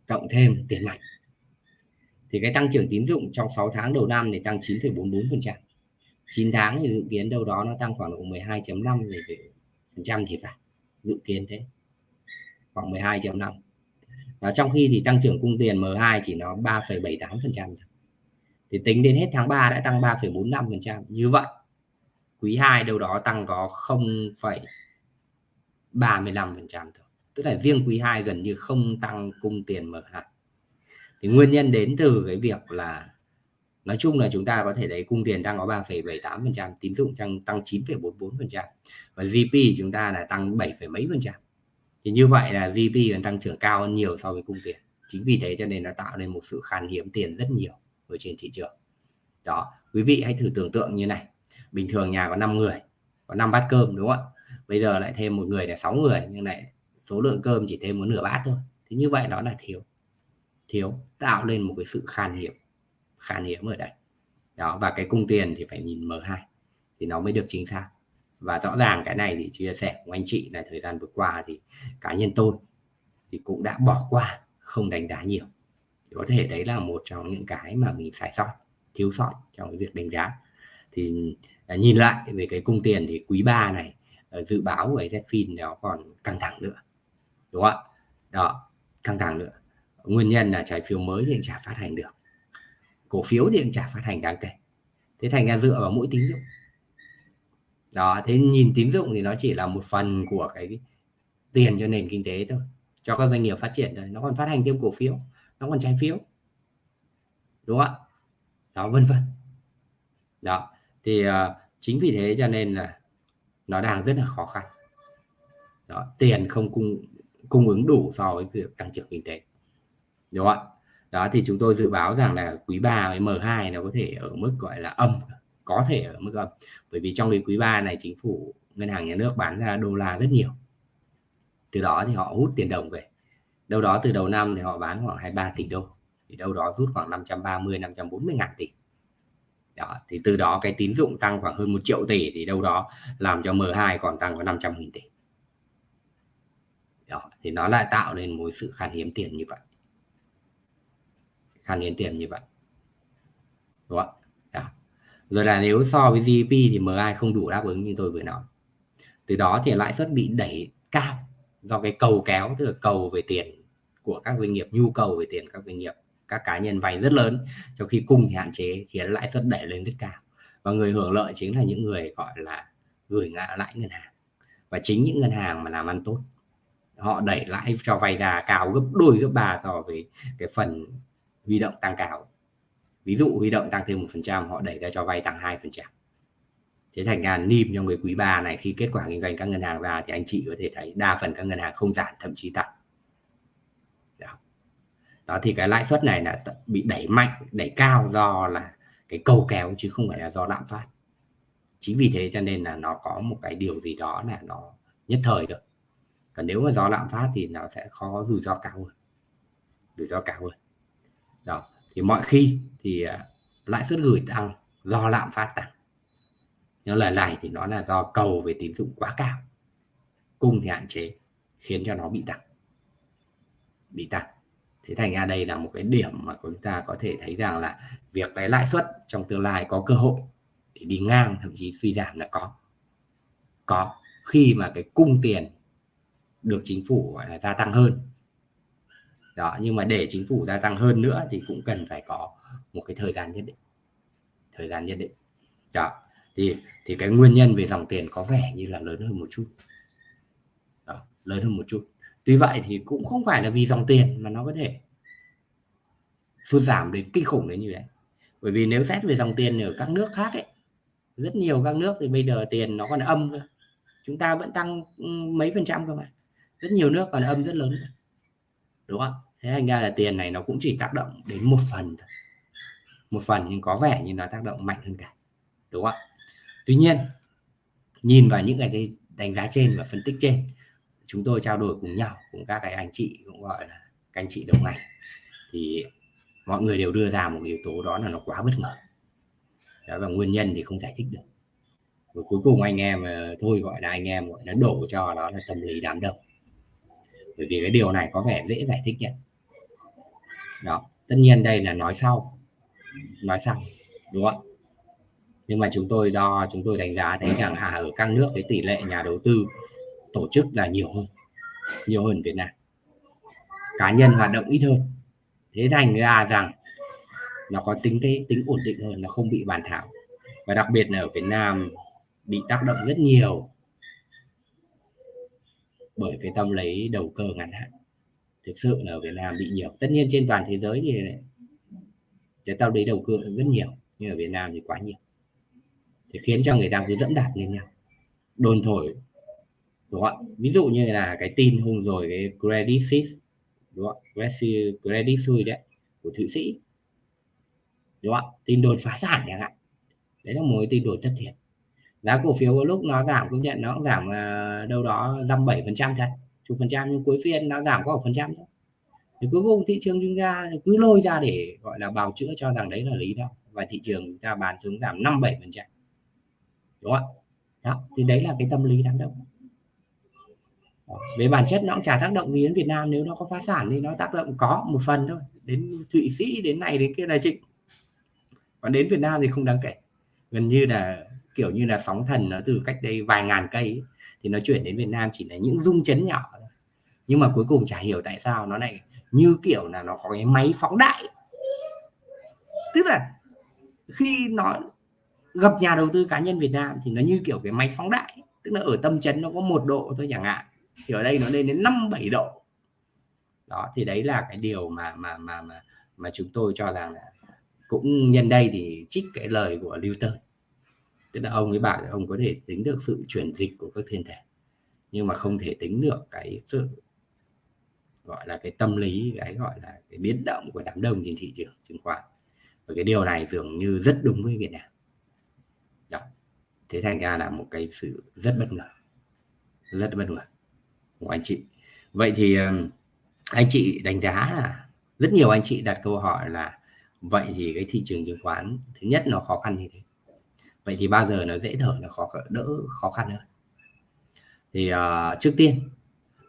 cộng thêm tiền mặt. Thì cái tăng trưởng tín dụng trong 6 tháng đầu năm thì tăng 9,44% 9 tháng thì dự kiến đâu đó nó tăng khoảng độ 12.5 phần trăm thì phải dự kiến thế. Khoảng 12.5 và trong khi thì tăng trưởng cung tiền M2 chỉ nó 3,78 phần trăm thì tính đến hết tháng 3 đã tăng 3,45 phần trăm. Như vậy quý 2 đâu đó tăng có 0,35% thôi. Tức là riêng quý 2 gần như không tăng cung tiền mở hạn. thì nguyên nhân đến từ cái việc là nói chung là chúng ta có thể thấy cung tiền đang có 3,78% tín dụng tăng tăng 9,44% và GP chúng ta là tăng 7, mấy phần trăm. Thì như vậy là GP còn tăng trưởng cao hơn nhiều so với cung tiền. Chính vì thế cho nên nó tạo nên một sự khan hiếm tiền rất nhiều ở trên thị trường. Đó quý vị hãy thử tưởng tượng như này bình thường nhà có 5 người, có 5 bát cơm đúng không ạ? Bây giờ lại thêm một người là 6 người, nhưng lại số lượng cơm chỉ thêm một nửa bát thôi. Thì như vậy đó là thiếu thiếu, tạo lên một cái sự khan hiếm khan hiếm ở đây. Đó, và cái cung tiền thì phải nhìn M2 thì nó mới được chính xác. Và rõ ràng cái này thì chia sẻ của anh chị là thời gian vừa qua thì cá nhân tôi thì cũng đã bỏ qua, không đánh giá nhiều. Thì có thể đấy là một trong những cái mà mình sai sót, thiếu sót trong cái việc đánh giá. Thì à, nhìn lại về cái cung tiền thì quý 3 này à, dự báo của Zfin nó còn căng thẳng nữa đúng không ạ? Đó căng thẳng nữa. Nguyên nhân là trái phiếu mới thì chả phát hành được. Cổ phiếu thì chả phát hành đáng kể. Thế thành ra dựa vào mỗi tín dụng. Đó thế nhìn tín dụng thì nó chỉ là một phần của cái tiền cho nền kinh tế thôi. Cho các doanh nghiệp phát triển thôi. Nó còn phát hành thêm cổ phiếu. Nó còn trái phiếu. Đúng không ạ? Đó vân vân. Đó thì uh, chính vì thế cho nên là nó đang rất là khó khăn. Đó tiền không cung cung ứng đủ so với việc tăng trưởng kinh tế. Đúng không ạ? Đó thì chúng tôi dự báo rằng là quý 3 với M2 nó có thể ở mức gọi là âm có thể ở mức âm. Bởi vì trong quý 3 này chính phủ ngân hàng nhà nước bán ra đô la rất nhiều. Từ đó thì họ hút tiền đồng về. Đâu đó từ đầu năm thì họ bán khoảng 23 tỷ đô. Thì đâu đó rút khoảng 530 540 ngàn tỷ đó, thì từ đó cái tín dụng tăng khoảng hơn một triệu tỷ thì đâu đó làm cho M2 còn tăng có 500 nghìn tỷ. Đó, thì nó lại tạo nên một sự khan hiếm tiền như vậy. Khan hiếm tiền như vậy. Đúng không đó. rồi là nếu so với GDP thì M2 không đủ đáp ứng như tôi vừa nói. Từ đó thì lãi suất bị đẩy cao do cái cầu kéo, tức là cầu về tiền của các doanh nghiệp, nhu cầu về tiền các doanh nghiệp các cá nhân vay rất lớn, trong khi cung thì hạn chế khiến lãi suất đẩy lên rất cao. Và người hưởng lợi chính là những người, gọi là, gửi ngã lãi ngân hàng. Và chính những ngân hàng mà làm ăn tốt, họ đẩy lãi cho vay ra cao gấp, đôi gấp ba so với cái phần huy động tăng cao. Ví dụ huy động tăng thêm một phần trăm, họ đẩy ra cho vay tăng hai phần trăm. Thế thành ra nim trong cái quý 3 này, khi kết quả kinh doanh các ngân hàng ra thì anh chị có thể thấy đa phần các ngân hàng không giảm, thậm chí tăng đó, thì cái lãi suất này là bị đẩy mạnh, đẩy cao do là cái cầu kéo chứ không phải là do lạm phát. Chính vì thế cho nên là nó có một cái điều gì đó là nó nhất thời được còn nếu mà do lạm phát thì nó sẽ khó, rủi ro cao hơn. Rủi ro cao hơn. Đó, thì mọi khi thì à, lãi suất gửi tăng do lạm phát tăng. Nhưng lần này thì nó là do cầu về tín dụng quá cao. Cung thì hạn chế, khiến cho nó bị tăng. Bị tăng thế thành ra đây là một cái điểm mà chúng ta có thể thấy rằng là việc cái lãi suất trong tương lai có cơ hội để đi ngang thậm chí suy giảm là có. Có khi mà cái cung tiền được chính phủ gọi là gia tăng hơn. Đó nhưng mà để chính phủ gia tăng hơn nữa thì cũng cần phải có một cái thời gian nhất định. Thời gian nhất định. Đó thì thì cái nguyên nhân về dòng tiền có vẻ như là lớn hơn một chút. Đó, lớn hơn một chút tuy vậy thì cũng không phải là vì dòng tiền mà nó có thể sụt giảm đến kinh khủng đến như vậy bởi vì nếu xét về dòng tiền ở các nước khác ấy, rất nhiều các nước thì bây giờ tiền nó còn âm cơ. Chúng ta vẫn tăng ừ, mấy phần trăm cơ mà. Rất nhiều nước còn âm rất lớn đúng không? Thế thành ra là tiền này nó cũng chỉ tác động đến một phần thôi. Một phần nhưng có vẻ như nó tác động mạnh hơn cả. Đúng không? Tuy nhiên, nhìn vào những cái đánh giá trên và phân tích trên chúng tôi trao đổi cùng nhau cùng các cái anh chị cũng gọi là các anh chị đồng ngành thì mọi người đều đưa ra một yếu tố đó là nó quá bất ngờ. Đó, và nguyên nhân thì không giải thích được. Và cuối cùng anh em ờ, thôi gọi là anh em gọi nó đổ cho đó là tâm lý đám đông. Bởi vì cái điều này có vẻ dễ giải thích nhất đó tất nhiên đây là nói sau. Nói sau đúng không nhưng mà chúng tôi đo chúng tôi đánh giá thấy rằng à ở các nước cái tỷ lệ nhà đầu tư tổ chức là nhiều hơn nhiều hơn Việt Nam. Cá nhân hoạt động ít hơn. Thế thành ra rằng nó có tính cái tính ổn định hơn, nó không bị bàn thảo. Và đặc biệt là ở Việt Nam bị tác động rất nhiều bởi cái tâm lấy đầu cơ ngắn hạn. Thực sự là ở Việt Nam bị nhiều. Tất nhiên trên toàn thế giới thì cái tâm lấy đầu cơ rất nhiều, nhưng ở Việt Nam thì quá nhiều. Thì khiến cho người ta cứ dẫm đạp lên nhau. Đồn thổi đúng không ví dụ như là cái tin hôm rồi cái credit suisse đúng không credit suisse đấy của thụy sĩ. Đúng không tin đột phá sản chẳng hạn. Đấy là một cái tin đột thất thiệt. Giá cổ phiếu có lúc nó giảm công nhận nó cũng giảm uh, đâu đó dăm bảy phần trăm thật chục phần trăm nhưng cuối phiên nó giảm có một phần trăm thôi. Thì cuối cùng thị trường chúng ta cứ lôi ra để gọi là bào chữa cho rằng đấy là lý do. Và thị trường chúng ta bán xuống giảm năm bảy phần trăm. Đúng không đó thì đấy là cái tâm lý đám đông về bản chất nó cũng chả tác động gì đến Việt Nam nếu nó có phá sản thì nó tác động có một phần thôi. Đến Thụy Sĩ đến này đến kia là chị còn đến Việt Nam thì không đáng kể. Gần như là kiểu như là sóng thần nó từ cách đây vài ngàn cây ấy, thì nó chuyển đến Việt Nam chỉ là những rung chấn nhỏ nhưng mà cuối cùng chả hiểu tại sao nó lại như kiểu là nó có cái máy phóng đại. Tức là khi nó gặp nhà đầu tư cá nhân Việt Nam thì nó như kiểu cái máy phóng đại. Tức là ở tâm chấn nó có một độ thôi chẳng hạn thì ở đây nó lên đến năm bảy độ. Đó, thì đấy là cái điều mà mà mà mà mà chúng tôi cho rằng là cũng nhân đây thì trích cái lời của Newton tức là ông ấy bảo là ông có thể tính được sự chuyển dịch của các thiên thể, nhưng mà không thể tính được cái sự, gọi là cái tâm lý, cái gọi là cái biến động của đám đông trên thị trường, chứng khoán. Và cái điều này dường như rất đúng với Việt Nam. Đó. Thế thành ra là một cái sự rất bất ngờ. Rất bất ngờ của anh chị. Vậy thì ờ, anh chị đánh giá là rất nhiều anh chị đặt câu hỏi là vậy thì cái thị trường chứng khoán thứ nhất nó khó khăn như thế. Vậy thì bao giờ nó dễ thở nó khó đỡ khó khăn hơn? Thì uh, trước tiên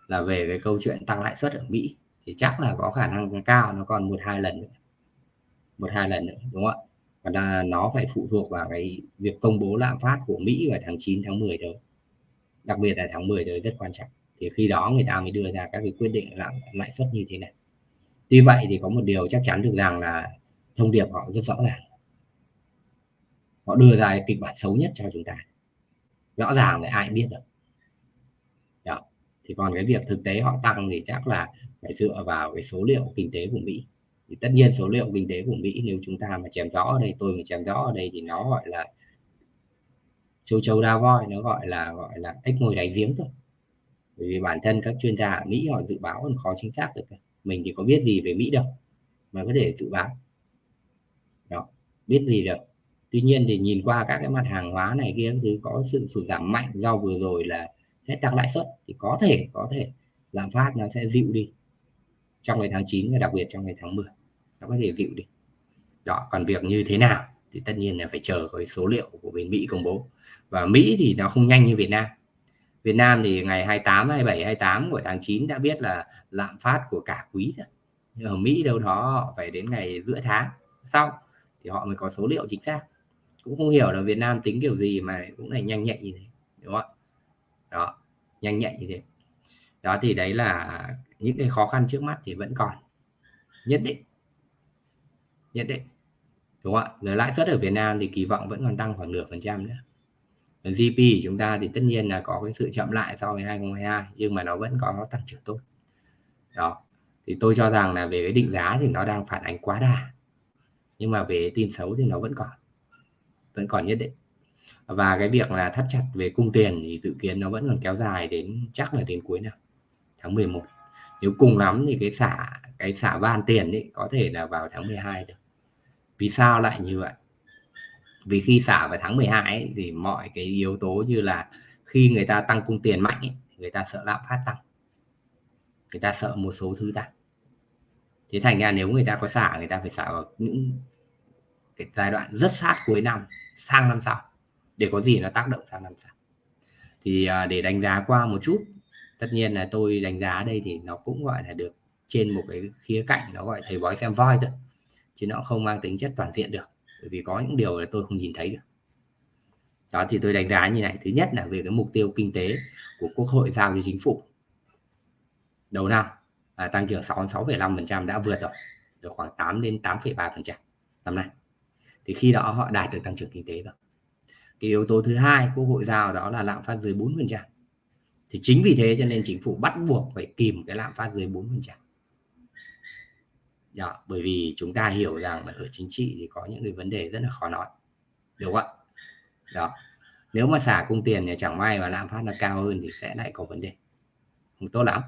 là về cái câu chuyện tăng lãi suất ở Mỹ thì chắc là có khả năng cao nó còn một hai lần nữa. Một hai lần nữa đúng không ạ? Và là nó phải phụ thuộc vào cái việc công bố lạm phát của Mỹ vào tháng 9 tháng 10 tới. Đặc biệt là tháng 10 tới rất quan trọng thì khi đó người ta mới đưa ra các cái quyết định lạm lãi suất như thế này. Tuy vậy thì có một điều chắc chắn được rằng là thông điệp họ rất rõ ràng. Họ đưa ra kịch bản xấu nhất cho chúng ta. Rõ ràng là ai biết rồi. Đó, thì còn cái việc thực tế họ tăng thì chắc là phải dựa vào cái số liệu kinh tế của Mỹ. Thì tất nhiên số liệu kinh tế của Mỹ nếu chúng ta mà chèm rõ ở đây, tôi mà chèm rõ ở đây thì nó gọi là châu Châu đa voi, nó gọi là gọi là ếch ngồi đáy giếng thôi bởi vì bản thân các chuyên gia ở Mỹ họ dự báo còn khó chính xác được mình thì có biết gì về Mỹ đâu, mà có thể dự báo. Đó, biết gì được. Tuy nhiên thì nhìn qua các cái mặt hàng hóa này kia thứ có sự sụt giảm mạnh. Do vừa rồi là sẽ tăng lãi suất thì có thể có thể lạm phát nó sẽ dịu đi trong ngày tháng 9 và đặc biệt trong ngày tháng 10 nó có thể dịu đi. Đó, còn việc như thế nào thì tất nhiên là phải chờ cái số liệu của bên Mỹ công bố. Và Mỹ thì nó không nhanh như Việt Nam. Việt Nam thì ngày 28 27 28 của tháng 9 đã biết là lạm phát của cả quý rồi. Nhưng ở Mỹ đâu đó họ phải đến ngày giữa tháng sau thì họ mới có số liệu chính xác. Cũng không hiểu là Việt Nam tính kiểu gì mà cũng là nhanh nhạy như thế, đúng không đó, nhanh nhạy như thế. Đó, thì đấy là những cái khó khăn trước mắt thì vẫn còn. Nhất định. Nhất định. Đúng không ạ? Rồi lãi suất ở Việt Nam thì kỳ vọng vẫn còn tăng khoảng nửa phần trăm nữa. GDP của chúng ta thì tất nhiên là có cái sự chậm lại so với 2022 nhưng mà nó vẫn có tăng trưởng tốt. Đó, thì tôi cho rằng là về cái định giá thì nó đang phản ánh quá đà, nhưng mà về tin xấu thì nó vẫn còn vẫn còn nhất định. Và cái việc là thắt chặt về cung tiền thì dự kiến nó vẫn còn kéo dài đến, chắc là đến cuối năm, tháng 11 nếu cùng lắm thì cái xả cái xả van tiền ấy có thể là vào tháng 12 được. Vì sao lại như vậy? Vì khi xả vào tháng 12 ấy, thì mọi cái yếu tố như là khi người ta tăng cung tiền mạnh ấy, người ta sợ lạm phát tăng. Người ta sợ một số thứ tăng. Thế thành ra nếu người ta có xả người ta phải xả vào những cái giai đoạn rất sát cuối năm sang năm sau để có gì nó tác động sang năm sau. Thì à, để đánh giá qua một chút tất nhiên là tôi đánh giá đây thì nó cũng gọi là được trên một cái khía cạnh nó gọi thầy bói xem voi thôi chứ nó không mang tính chất toàn diện được bởi vì có những điều là tôi không nhìn thấy được. Đó thì tôi đánh giá như này. Thứ nhất là về cái mục tiêu kinh tế của quốc hội giao cho chính phủ. Đầu năm à, tăng trưởng 66,5% đã vượt rồi. Được khoảng 8 đến 8,3% năm nay. Thì khi đó họ đạt được tăng trưởng kinh tế rồi. Cái yếu tố thứ hai quốc hội giao đó là lạm phát dưới 4% thì chính vì thế cho nên chính phủ bắt buộc phải kìm cái lạm phát dưới 4% đó, bởi vì chúng ta hiểu rằng là ở chính trị thì có những cái vấn đề rất là khó nói đúng không ạ? Đó nếu mà xả cung tiền thì chẳng may mà lạm phát nó cao hơn thì sẽ lại có vấn đề. Không tốt lắm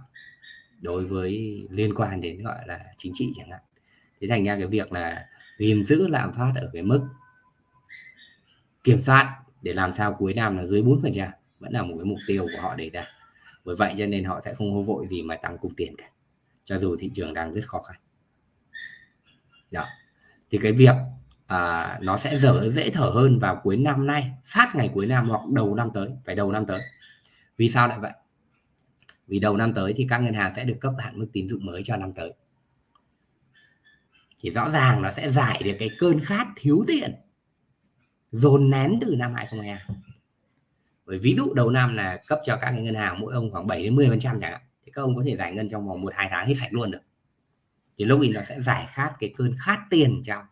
đối với liên quan đến gọi là chính trị chẳng hạn. Thế thành ra cái việc là gìn giữ lạm phát ở cái mức kiểm soát để làm sao cuối năm là dưới 4% vẫn là một cái mục tiêu của họ đề ra. Bởi vậy cho nên họ sẽ không hô vội gì mà tăng cung tiền cả cho dù thị trường đang rất khó khăn đó. thì cái việc à, nó sẽ dở dễ thở hơn vào cuối năm nay sát ngày cuối năm hoặc đầu năm tới phải đầu năm tới. Vì sao lại vậy? Vì đầu năm tới thì các ngân hàng sẽ được cấp hạn mức tín dụng mới cho năm tới. Thì rõ ràng nó sẽ giải được cái cơn khát thiếu tiền dồn nén từ năm 2022 bởi ví dụ đầu năm là cấp cho các ngân hàng mỗi ông khoảng 7 đến 10 phần trăm chẳng hạn thì các ông có thể giải ngân trong vòng một hai tháng hết sạch luôn được thì lúc ấy nó sẽ giải khát cái cơn khát tiền cho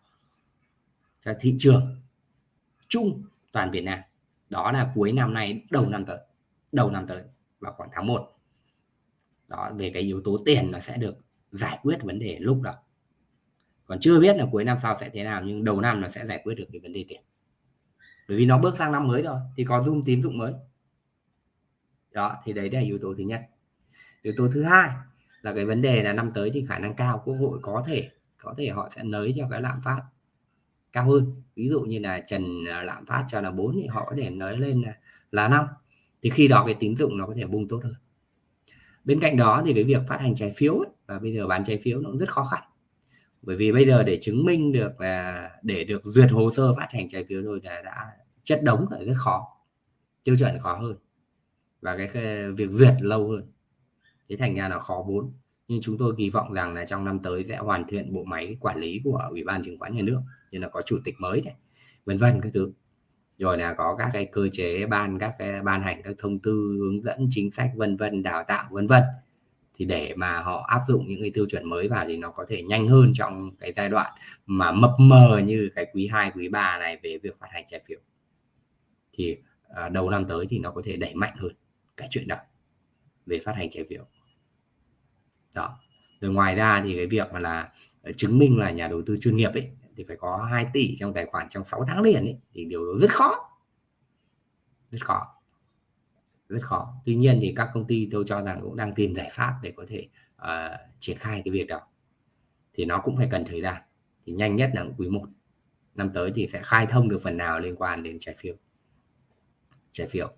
cho thị trường chung toàn Việt Nam. Đó là cuối năm nay, đầu năm tới, đầu năm tới vào khoảng tháng 1 đó, về cái yếu tố tiền nó sẽ được giải quyết vấn đề lúc đó. Còn chưa biết là cuối năm sau sẽ thế nào, nhưng đầu năm nó sẽ giải quyết được cái vấn đề tiền. Bởi vì nó bước sang năm mới rồi, thì có zoom tín dụng mới. Đó, thì đấy là yếu tố thứ nhất. Yếu tố thứ hai là cái vấn đề là năm tới thì khả năng cao quốc hội có thể có thể họ sẽ nới cho cái lạm phát cao hơn. Ví dụ như là trần à, lạm phát cho là 4 thì họ có thể nới lên là là năm. Thì khi đó cái tín dụng nó có thể bung tốt hơn. Bên cạnh đó thì cái việc phát hành trái phiếu ấy, và bây giờ bán trái phiếu nó cũng rất khó khăn. Bởi vì bây giờ để chứng minh được là để được duyệt hồ sơ phát hành trái phiếu rồi là đã chất đống là rất khó tiêu chuẩn khó hơn. Và cái việc duyệt lâu hơn thế thành ra là khó vốn. Nhưng chúng tôi kỳ vọng rằng là trong năm tới sẽ hoàn thiện bộ máy quản lý của ủy ban chứng khoán nhà nước như là có chủ tịch mới này vân vân các thứ. Rồi là có các cái cơ chế ban các cái ban hành các thông tư hướng dẫn chính sách vân vân đào tạo vân vân. Thì để mà họ áp dụng những cái tiêu chuẩn mới vào thì nó có thể nhanh hơn trong cái giai đoạn mà mập mờ như cái quý 2, quý 3 này về việc phát hành trái phiếu. Thì à, đầu năm tới thì nó có thể đẩy mạnh hơn cái chuyện đó về phát hành trái phiếu đó. Rồi ngoài ra thì cái việc mà là ờ, chứng minh là nhà đầu tư chuyên nghiệp ấy thì phải có 2 tỷ trong tài khoản trong 6 tháng liền ấy thì điều đó rất khó. Rất khó. Rất khó. Tuy nhiên thì các công ty tôi cho rằng cũng đang tìm giải pháp để có thể uh, triển khai cái việc đó. Thì nó cũng phải cần thời gian. Thì nhanh nhất là quý 1 năm tới thì sẽ khai thông được phần nào liên quan đến trái phiếu. Trái phiếu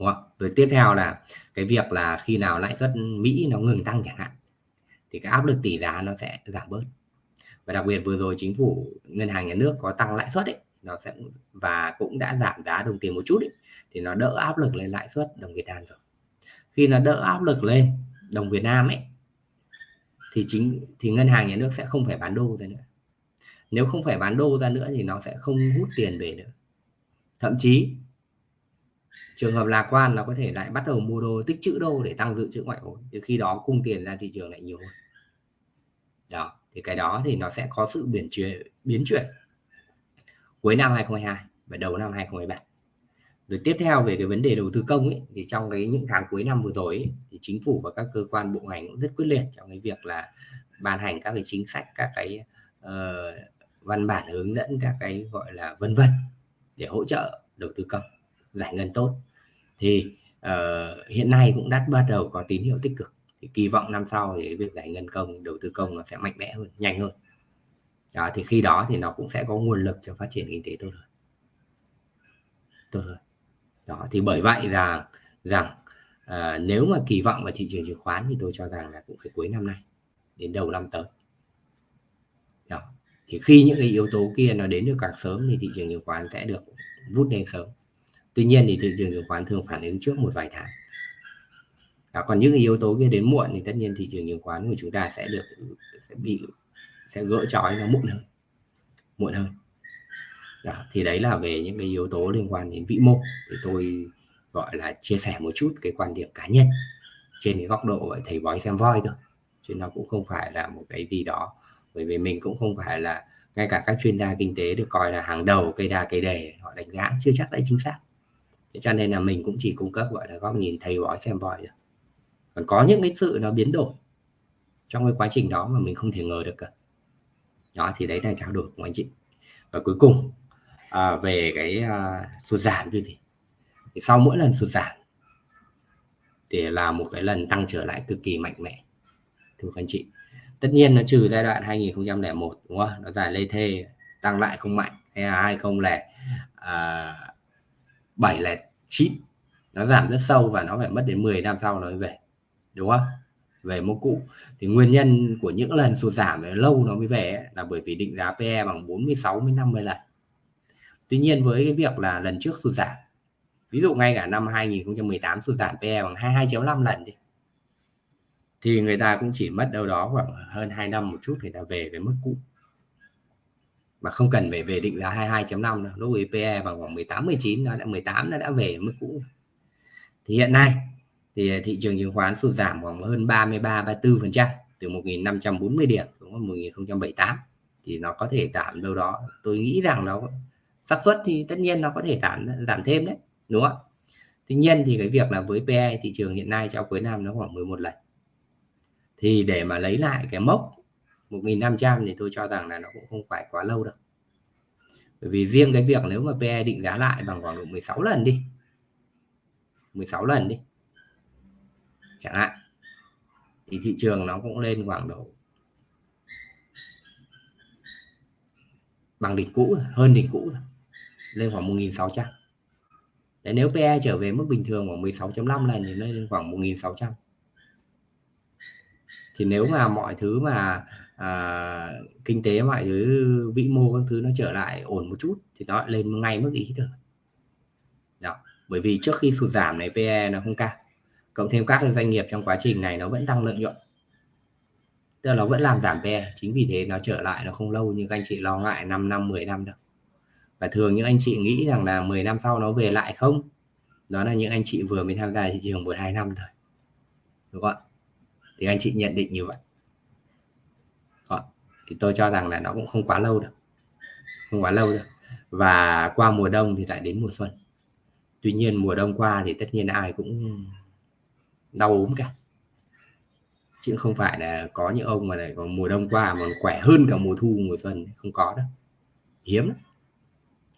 đúng không? rồi tiếp theo là cái việc là khi nào lãi suất Mỹ nó ngừng tăng chẳng hạn thì cái áp lực tỷ giá nó sẽ giảm bớt. Và đặc biệt vừa rồi chính phủ ngân hàng nhà nước có tăng lãi suất ấy nó sẽ và cũng đã giảm giá đồng tiền một chút ấy, thì nó đỡ áp lực lên lãi suất đồng Việt Nam rồi. Khi nó đỡ áp lực lên đồng Việt Nam ấy thì chính thì ngân hàng nhà nước sẽ không phải bán đô ra nữa. Nếu không phải bán đô ra nữa thì nó sẽ không hút tiền về nữa. Thậm chí trường hợp lạc quan nó có thể lại bắt đầu mua đô tích trữ đô để tăng dự trữ ngoại hối từ khi đó cung tiền ra thị trường lại nhiều hơn. Đó thì cái đó thì nó sẽ có sự biến chuyển biến chuyển cuối năm 2022 và đầu năm 2023 rồi tiếp theo về cái vấn đề đầu tư công ấy, thì trong cái những tháng cuối năm vừa rồi ấy, thì chính phủ và các cơ quan bộ ngành cũng rất quyết liệt trong cái việc là ban hành các cái chính sách các cái uh, văn bản hướng dẫn các cái gọi là vân vân để hỗ trợ đầu tư công giải ngân tốt thì uh, hiện nay cũng đã bắt đầu có tín hiệu tích cực. Thì kỳ vọng năm sau thì việc giải ngân công đầu tư công nó sẽ mạnh mẽ hơn nhanh hơn. Đó thì khi đó thì nó cũng sẽ có nguồn lực cho phát triển kinh tế tốt hơn. Tốt hơn. Đó thì bởi vậy rằng rằng à, nếu mà kỳ vọng vào thị trường chứng khoán thì tôi cho rằng là cũng phải cuối năm nay đến đầu năm tới. Đó thì khi những cái yếu tố kia nó đến được càng sớm thì thị trường chứng khoán sẽ được vút lên sớm tuy nhiên thì thị trường chứng khoán thường phản ứng trước một vài tháng. Đó, còn những yếu tố kia đến muộn thì tất nhiên thị trường chứng khoán của chúng ta sẽ được sẽ bị sẽ gỡ trói nó muộn hơn muộn hơn. Đó, thì đấy là về những cái yếu tố liên quan đến vĩ mô. Thì tôi gọi là chia sẻ một chút cái quan điểm cá nhân trên cái góc độ thầy bói xem voi thôi chứ nó cũng không phải là một cái gì đó. Bởi vì mình cũng không phải là ngay cả các chuyên gia kinh tế được coi là hàng đầu cây đa cây đề họ đánh giá chưa chắc đã chính xác thế cho nên là mình cũng chỉ cung cấp gọi là góc nhìn thầy bói xem bói rồi còn có những cái sự nó biến đổi trong cái quá trình đó mà mình không thể ngờ được cả. Đó thì đấy là trao đổi của anh chị. Và cuối cùng à, về cái à, sụt giảm như gì thì sau mỗi lần sụt giảm thì là một cái lần tăng trở lại cực kỳ mạnh mẽ thưa các anh chị. Tất nhiên nó trừ giai đoạn 2001 đúng không? Nó giải lê thê tăng lại không mạnh hay là 2007 à, 709 nó giảm rất sâu và nó phải mất đến 10 năm sau nó mới về đúng không? Về mô cũ. Thì nguyên nhân của những lần sụt giảm lâu nó mới về ấy, là bởi vì định giá PE bằng 46 đến 50 lần. Tuy nhiên với cái việc là lần trước sụt giảm ví dụ ngay cả năm 2018 sụt giảm PE bằng 22.5 lần đi thì người ta cũng chỉ mất đâu đó khoảng hơn 2 năm một chút người ta về với mức cũ mà không cần phải về định giá 22.5 đâu, lúc ấy PE bằng khoảng 18 19 nó đã 18 nó đã về mức cũ thì hiện nay thì thị trường chứng khoán sụt giảm khoảng hơn 33 34 phần trăm từ 1.540 điểm xuống 1.078 thì nó có thể giảm đâu đó, tôi nghĩ rằng nó xác suất thì tất nhiên nó có thể giảm giảm thêm đấy, đúng không tuy nhiên thì cái việc là với PE thị trường hiện nay cho cuối năm nó khoảng 11 lần. Thì để mà lấy lại cái mốc 1.500 thì tôi cho rằng là nó cũng không phải quá lâu đâu. Bởi vì riêng cái việc nếu mà PE định giá lại bằng khoảng độ 16 lần đi. 16 lần đi. Chẳng hạn. Thì thị trường nó cũng lên khoảng độ bằng đỉnh cũ hơn đỉnh cũ rồi lên khoảng 1.600 Đấy, nếu PE trở về mức bình thường khoảng 16.5 lần thì lên khoảng 1.600 thì nếu mà mọi thứ mà à, kinh tế mọi thứ vĩ mô các thứ nó trở lại ổn một chút thì nó lên ngay mức ý được. đó bởi vì trước khi sụt giảm này PE nó không cao. Cộng thêm các doanh nghiệp trong quá trình này nó vẫn tăng lợi nhuận. Tức là nó vẫn làm giảm PE chính vì thế nó trở lại nó không lâu như các anh chị lo ngại 5 năm 10 năm đâu. Và thường những anh chị nghĩ rằng là 10 năm sau nó về lại không? Đó là những anh chị vừa mới tham gia thị trường một hai năm thôi. Đúng không ạ? Thì anh chị nhận định như vậy thì tôi cho rằng là nó cũng không quá lâu đâu. Không quá lâu đâu. Và qua mùa đông thì lại đến mùa xuân. Tuy nhiên mùa đông qua thì tất nhiên ai cũng đau ốm cả. Chứ không phải là có những ông mà lại còn mùa đông qua mà khỏe hơn cả mùa thu, mùa xuân. Không có đâu. Hiếm lắm.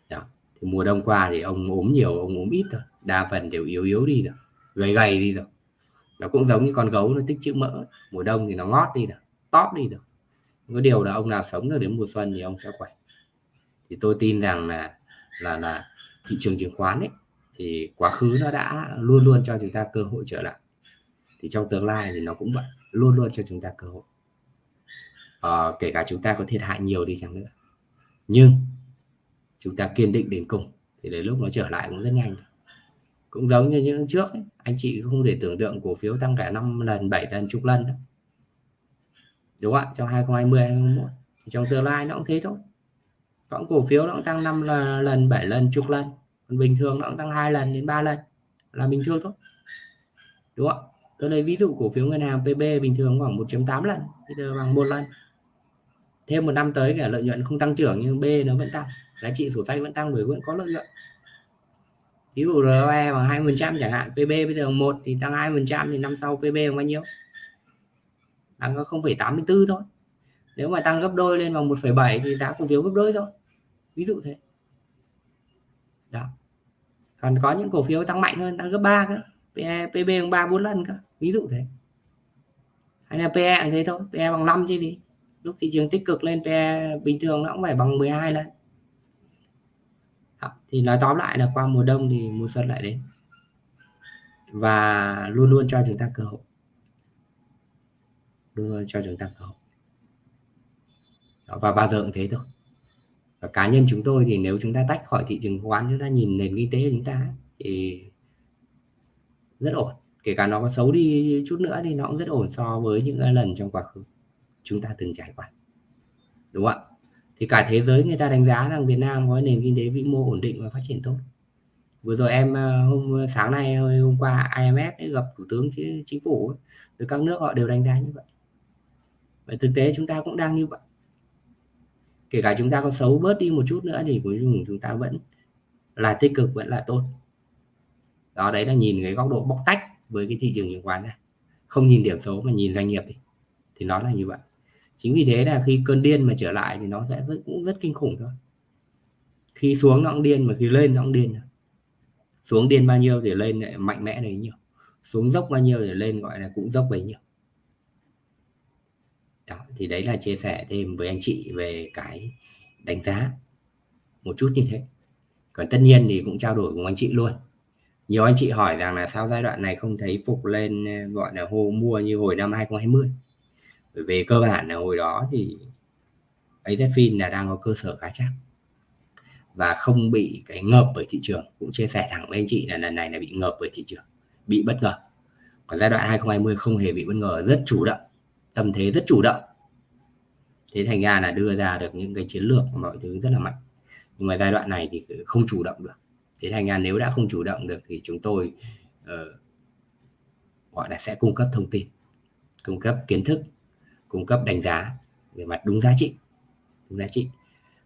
Đó. Thì mùa đông qua thì ông ốm nhiều, ông ốm ít thôi. Đa phần đều yếu yếu đi rồi. Gầy gầy đi rồi. Nó cũng giống như con gấu, nó tích chữ mỡ. Mùa đông thì nó ngót đi rồi. Tóp đi rồi có điều là ông nào sống được đến mùa xuân thì ông sẽ khỏe. Thì tôi tin rằng là là là thị trường chứng khoán ấy thì quá khứ nó đã luôn luôn cho chúng ta cơ hội trở lại. Thì trong tương lai thì nó cũng vậy luôn luôn cho chúng ta cơ hội. À, kể cả chúng ta có thiệt hại nhiều đi chăng nữa. Nhưng chúng ta kiên định đến cùng thì đến lúc nó trở lại cũng rất nhanh. Cũng giống như những trước ấy, anh chị không thể tưởng tượng cổ phiếu tăng cả 5 lần 7 lần chục lần đó đúng không ạ? Trong 2020 2021 thì trong tương lai nó cũng thế thôi. Còn cổ phiếu nó cũng tăng 5 lần 7 lần, chục lần. Còn bình thường nó cũng tăng hai lần đến 3 lần. Là bình thường thôi. Đúng không ạ? tôi lấy ví dụ cổ phiếu ngân hàng PB bình thường khoảng 1.8 lần, bây giờ bằng một lần. Thêm một năm tới cả lợi nhuận không tăng trưởng nhưng B nó vẫn tăng. Giá trị sổ sách vẫn tăng bởi vẫn có lợi nhuận. Ví dụ ROE bằng 20 trăm chẳng hạn PB bây giờ một thì tăng 20 trăm thì năm sau PB bằng bao nhiêu? Tăng có 0,84 thôi. Nếu mà tăng gấp đôi lên bằng 1,7 thì giá cổ phiếu gấp đôi thôi. Ví dụ thế. Đó. Còn có những cổ phiếu tăng mạnh hơn tăng gấp 3 cơ. PE, PB bằng 3 4 lần cơ. Ví dụ thế. Hay là PE cũng thế thôi. PE bằng 5 chứ gì. Lúc thị trường tích cực lên PE bình thường nó cũng phải bằng 12 lần. Đó. thì nói tóm lại là qua mùa đông thì mùa xuân lại đến. Và luôn luôn cho chúng ta cơ hội đưa cho chúng ta cơ hội. Đó. và bao giờ cũng thế thôi. Và cá nhân chúng tôi thì nếu chúng ta tách khỏi thị trường khoán chúng ta nhìn nền kinh tế của chúng ta thì rất ổn. Kể cả nó có xấu đi chút nữa thì nó cũng rất ổn so với những lần trong quá khứ. Chúng ta từng trải qua. Đúng không ạ? Thì cả thế giới người ta đánh giá rằng Việt Nam có nền kinh tế vĩ mô ổn định và phát triển tốt. Vừa rồi em ờ, hôm, sáng nay, hôm qua IMF gặp thủ tướng chính phủ từ các nước họ đều đánh giá như vậy và thực tế chúng ta cũng đang như vậy. Kể cả chúng ta có xấu bớt đi một chút nữa thì cuối cùng chúng ta vẫn là tích cực vẫn là tốt. Đó đấy là nhìn cái góc độ bóc tách với cái thị trường chứng khoán này. Không nhìn điểm số mà nhìn doanh nghiệp đi. Thì nó là như vậy. Chính vì thế là khi cơn điên mà trở lại thì nó sẽ rất, cũng rất kinh khủng thôi. Khi xuống nó cũng điên mà khi lên nó cũng điên xuống điên bao nhiêu thì lên lại mạnh mẽ đấy nhiều. Xuống dốc bao nhiêu thì lên gọi là cũng dốc bấy nhiêu đó, thì đấy là chia sẻ thêm với anh chị về cái đánh giá một chút như thế. Còn tất nhiên thì cũng trao đổi cùng anh chị luôn. Nhiều anh chị hỏi rằng là sao giai đoạn này không thấy phục lên ờ, gọi là hô mua như hồi năm 2020 bởi về cơ bản là hồi đó thì AZFIN là đang có cơ sở khá chắc và không bị cái ngợp bởi thị trường. Cũng chia sẻ thẳng với anh chị là lần này là bị ngợp bởi thị trường bị bất ngờ. Còn giai đoạn 2020 không hề bị bất ngờ rất chủ động tâm thế rất chủ động. Thế thành ra là đưa ra được những cái chiến lược mọi thứ rất là mạnh. Nhưng mà giai đoạn này thì không chủ động được. Thế thành ra nếu đã không chủ động được thì chúng tôi uh, gọi là sẽ cung cấp thông tin cung cấp kiến thức cung cấp đánh giá về mặt đúng giá trị đúng giá trị.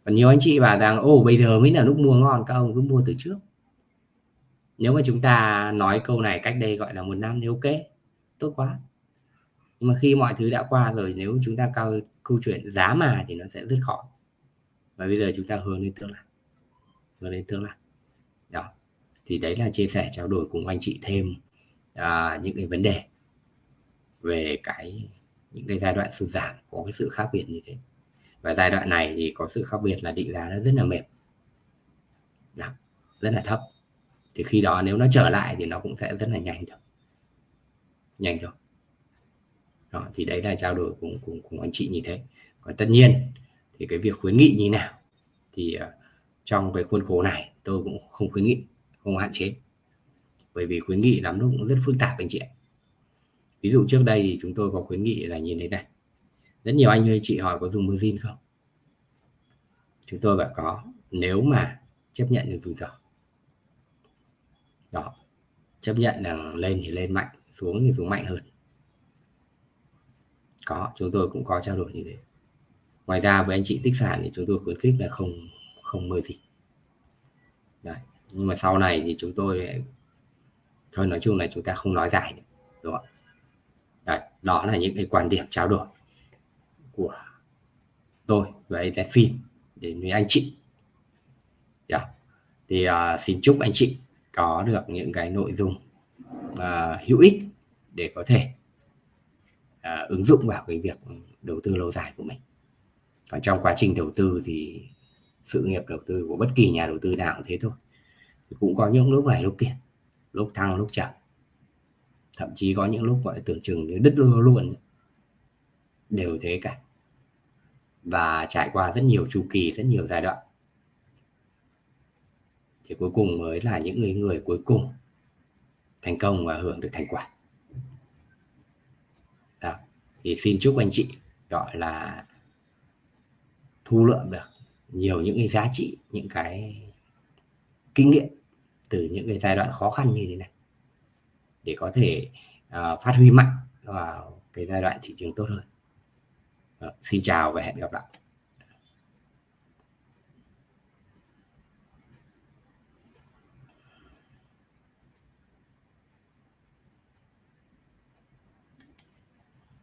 Còn nhiều anh chị bảo rằng ô bây giờ mới là lúc mua ngon các ông cứ mua từ trước. Nếu mà chúng ta nói câu này cách đây gọi là một năm thì ok tốt quá nhưng mà khi mọi thứ đã qua rồi nếu chúng ta cao câu chuyện giá mà thì nó sẽ rất khó. Và bây giờ chúng ta hướng đến tương lai. Hướng đến tương lai. Đó. Thì đấy là chia sẻ trao đổi cùng anh chị thêm à, những cái vấn đề về cái những cái giai đoạn sụt giảm có cái sự khác biệt như thế. Và giai đoạn này thì có sự khác biệt là định giá nó rất là mềm đó, rất là thấp. Thì khi đó nếu nó trở lại thì nó cũng sẽ rất là nhanh thôi. Nhanh thôi đó, thì đấy là trao đổi cùng cùng cùng anh chị như thế. Còn tất nhiên thì cái việc khuyến nghị như nào thì uh, trong cái khuôn khổ này tôi cũng không khuyến nghị không hạn chế. Bởi vì khuyến nghị lắm lúc cũng rất phức tạp anh chị ạ. Ví dụ trước đây thì chúng tôi có khuyến nghị là nhìn thế này. Rất nhiều anh ơi chị hỏi có dùng margin không? Chúng tôi bảo có nếu mà chấp nhận được rủi ro. Đó chấp nhận là lên thì lên mạnh xuống thì xuống mạnh hơn có chúng tôi cũng có trao đổi như thế ngoài ra với anh chị tích sản thì chúng tôi khuyến khích là không không mơ gì Đấy. nhưng mà sau này thì chúng tôi thôi nói chung là chúng ta không nói dài nữa đúng không Đấy, đó là những cái quan điểm trao đổi của tôi và phim đến với anh chị yeah. thì uh, xin chúc anh chị có được những cái nội dung uh, hữu ích để có thể uh, ứng dụng vào cái việc đầu tư lâu dài của mình. Còn trong quá trình đầu tư thì sự nghiệp đầu tư của bất kỳ nhà đầu tư nào cũng thế thôi. Cũng có những lúc này lúc kia lúc thăng lúc chậm. Thậm chí có những lúc gọi tưởng chừng như đứt lưa luôn. Đều thế cả. Và trải qua rất nhiều chu kỳ rất nhiều giai đoạn. Thì cuối cùng mới là những người người cuối cùng thành công và hưởng được thành quả thì xin chúc anh chị gọi là thu lượm được nhiều những cái giá trị những cái kinh nghiệm từ những cái giai đoạn khó khăn như thế này để có thể uh, phát huy mạnh vào cái giai đoạn thị trường tốt hơn. Đó, xin chào và hẹn gặp lại.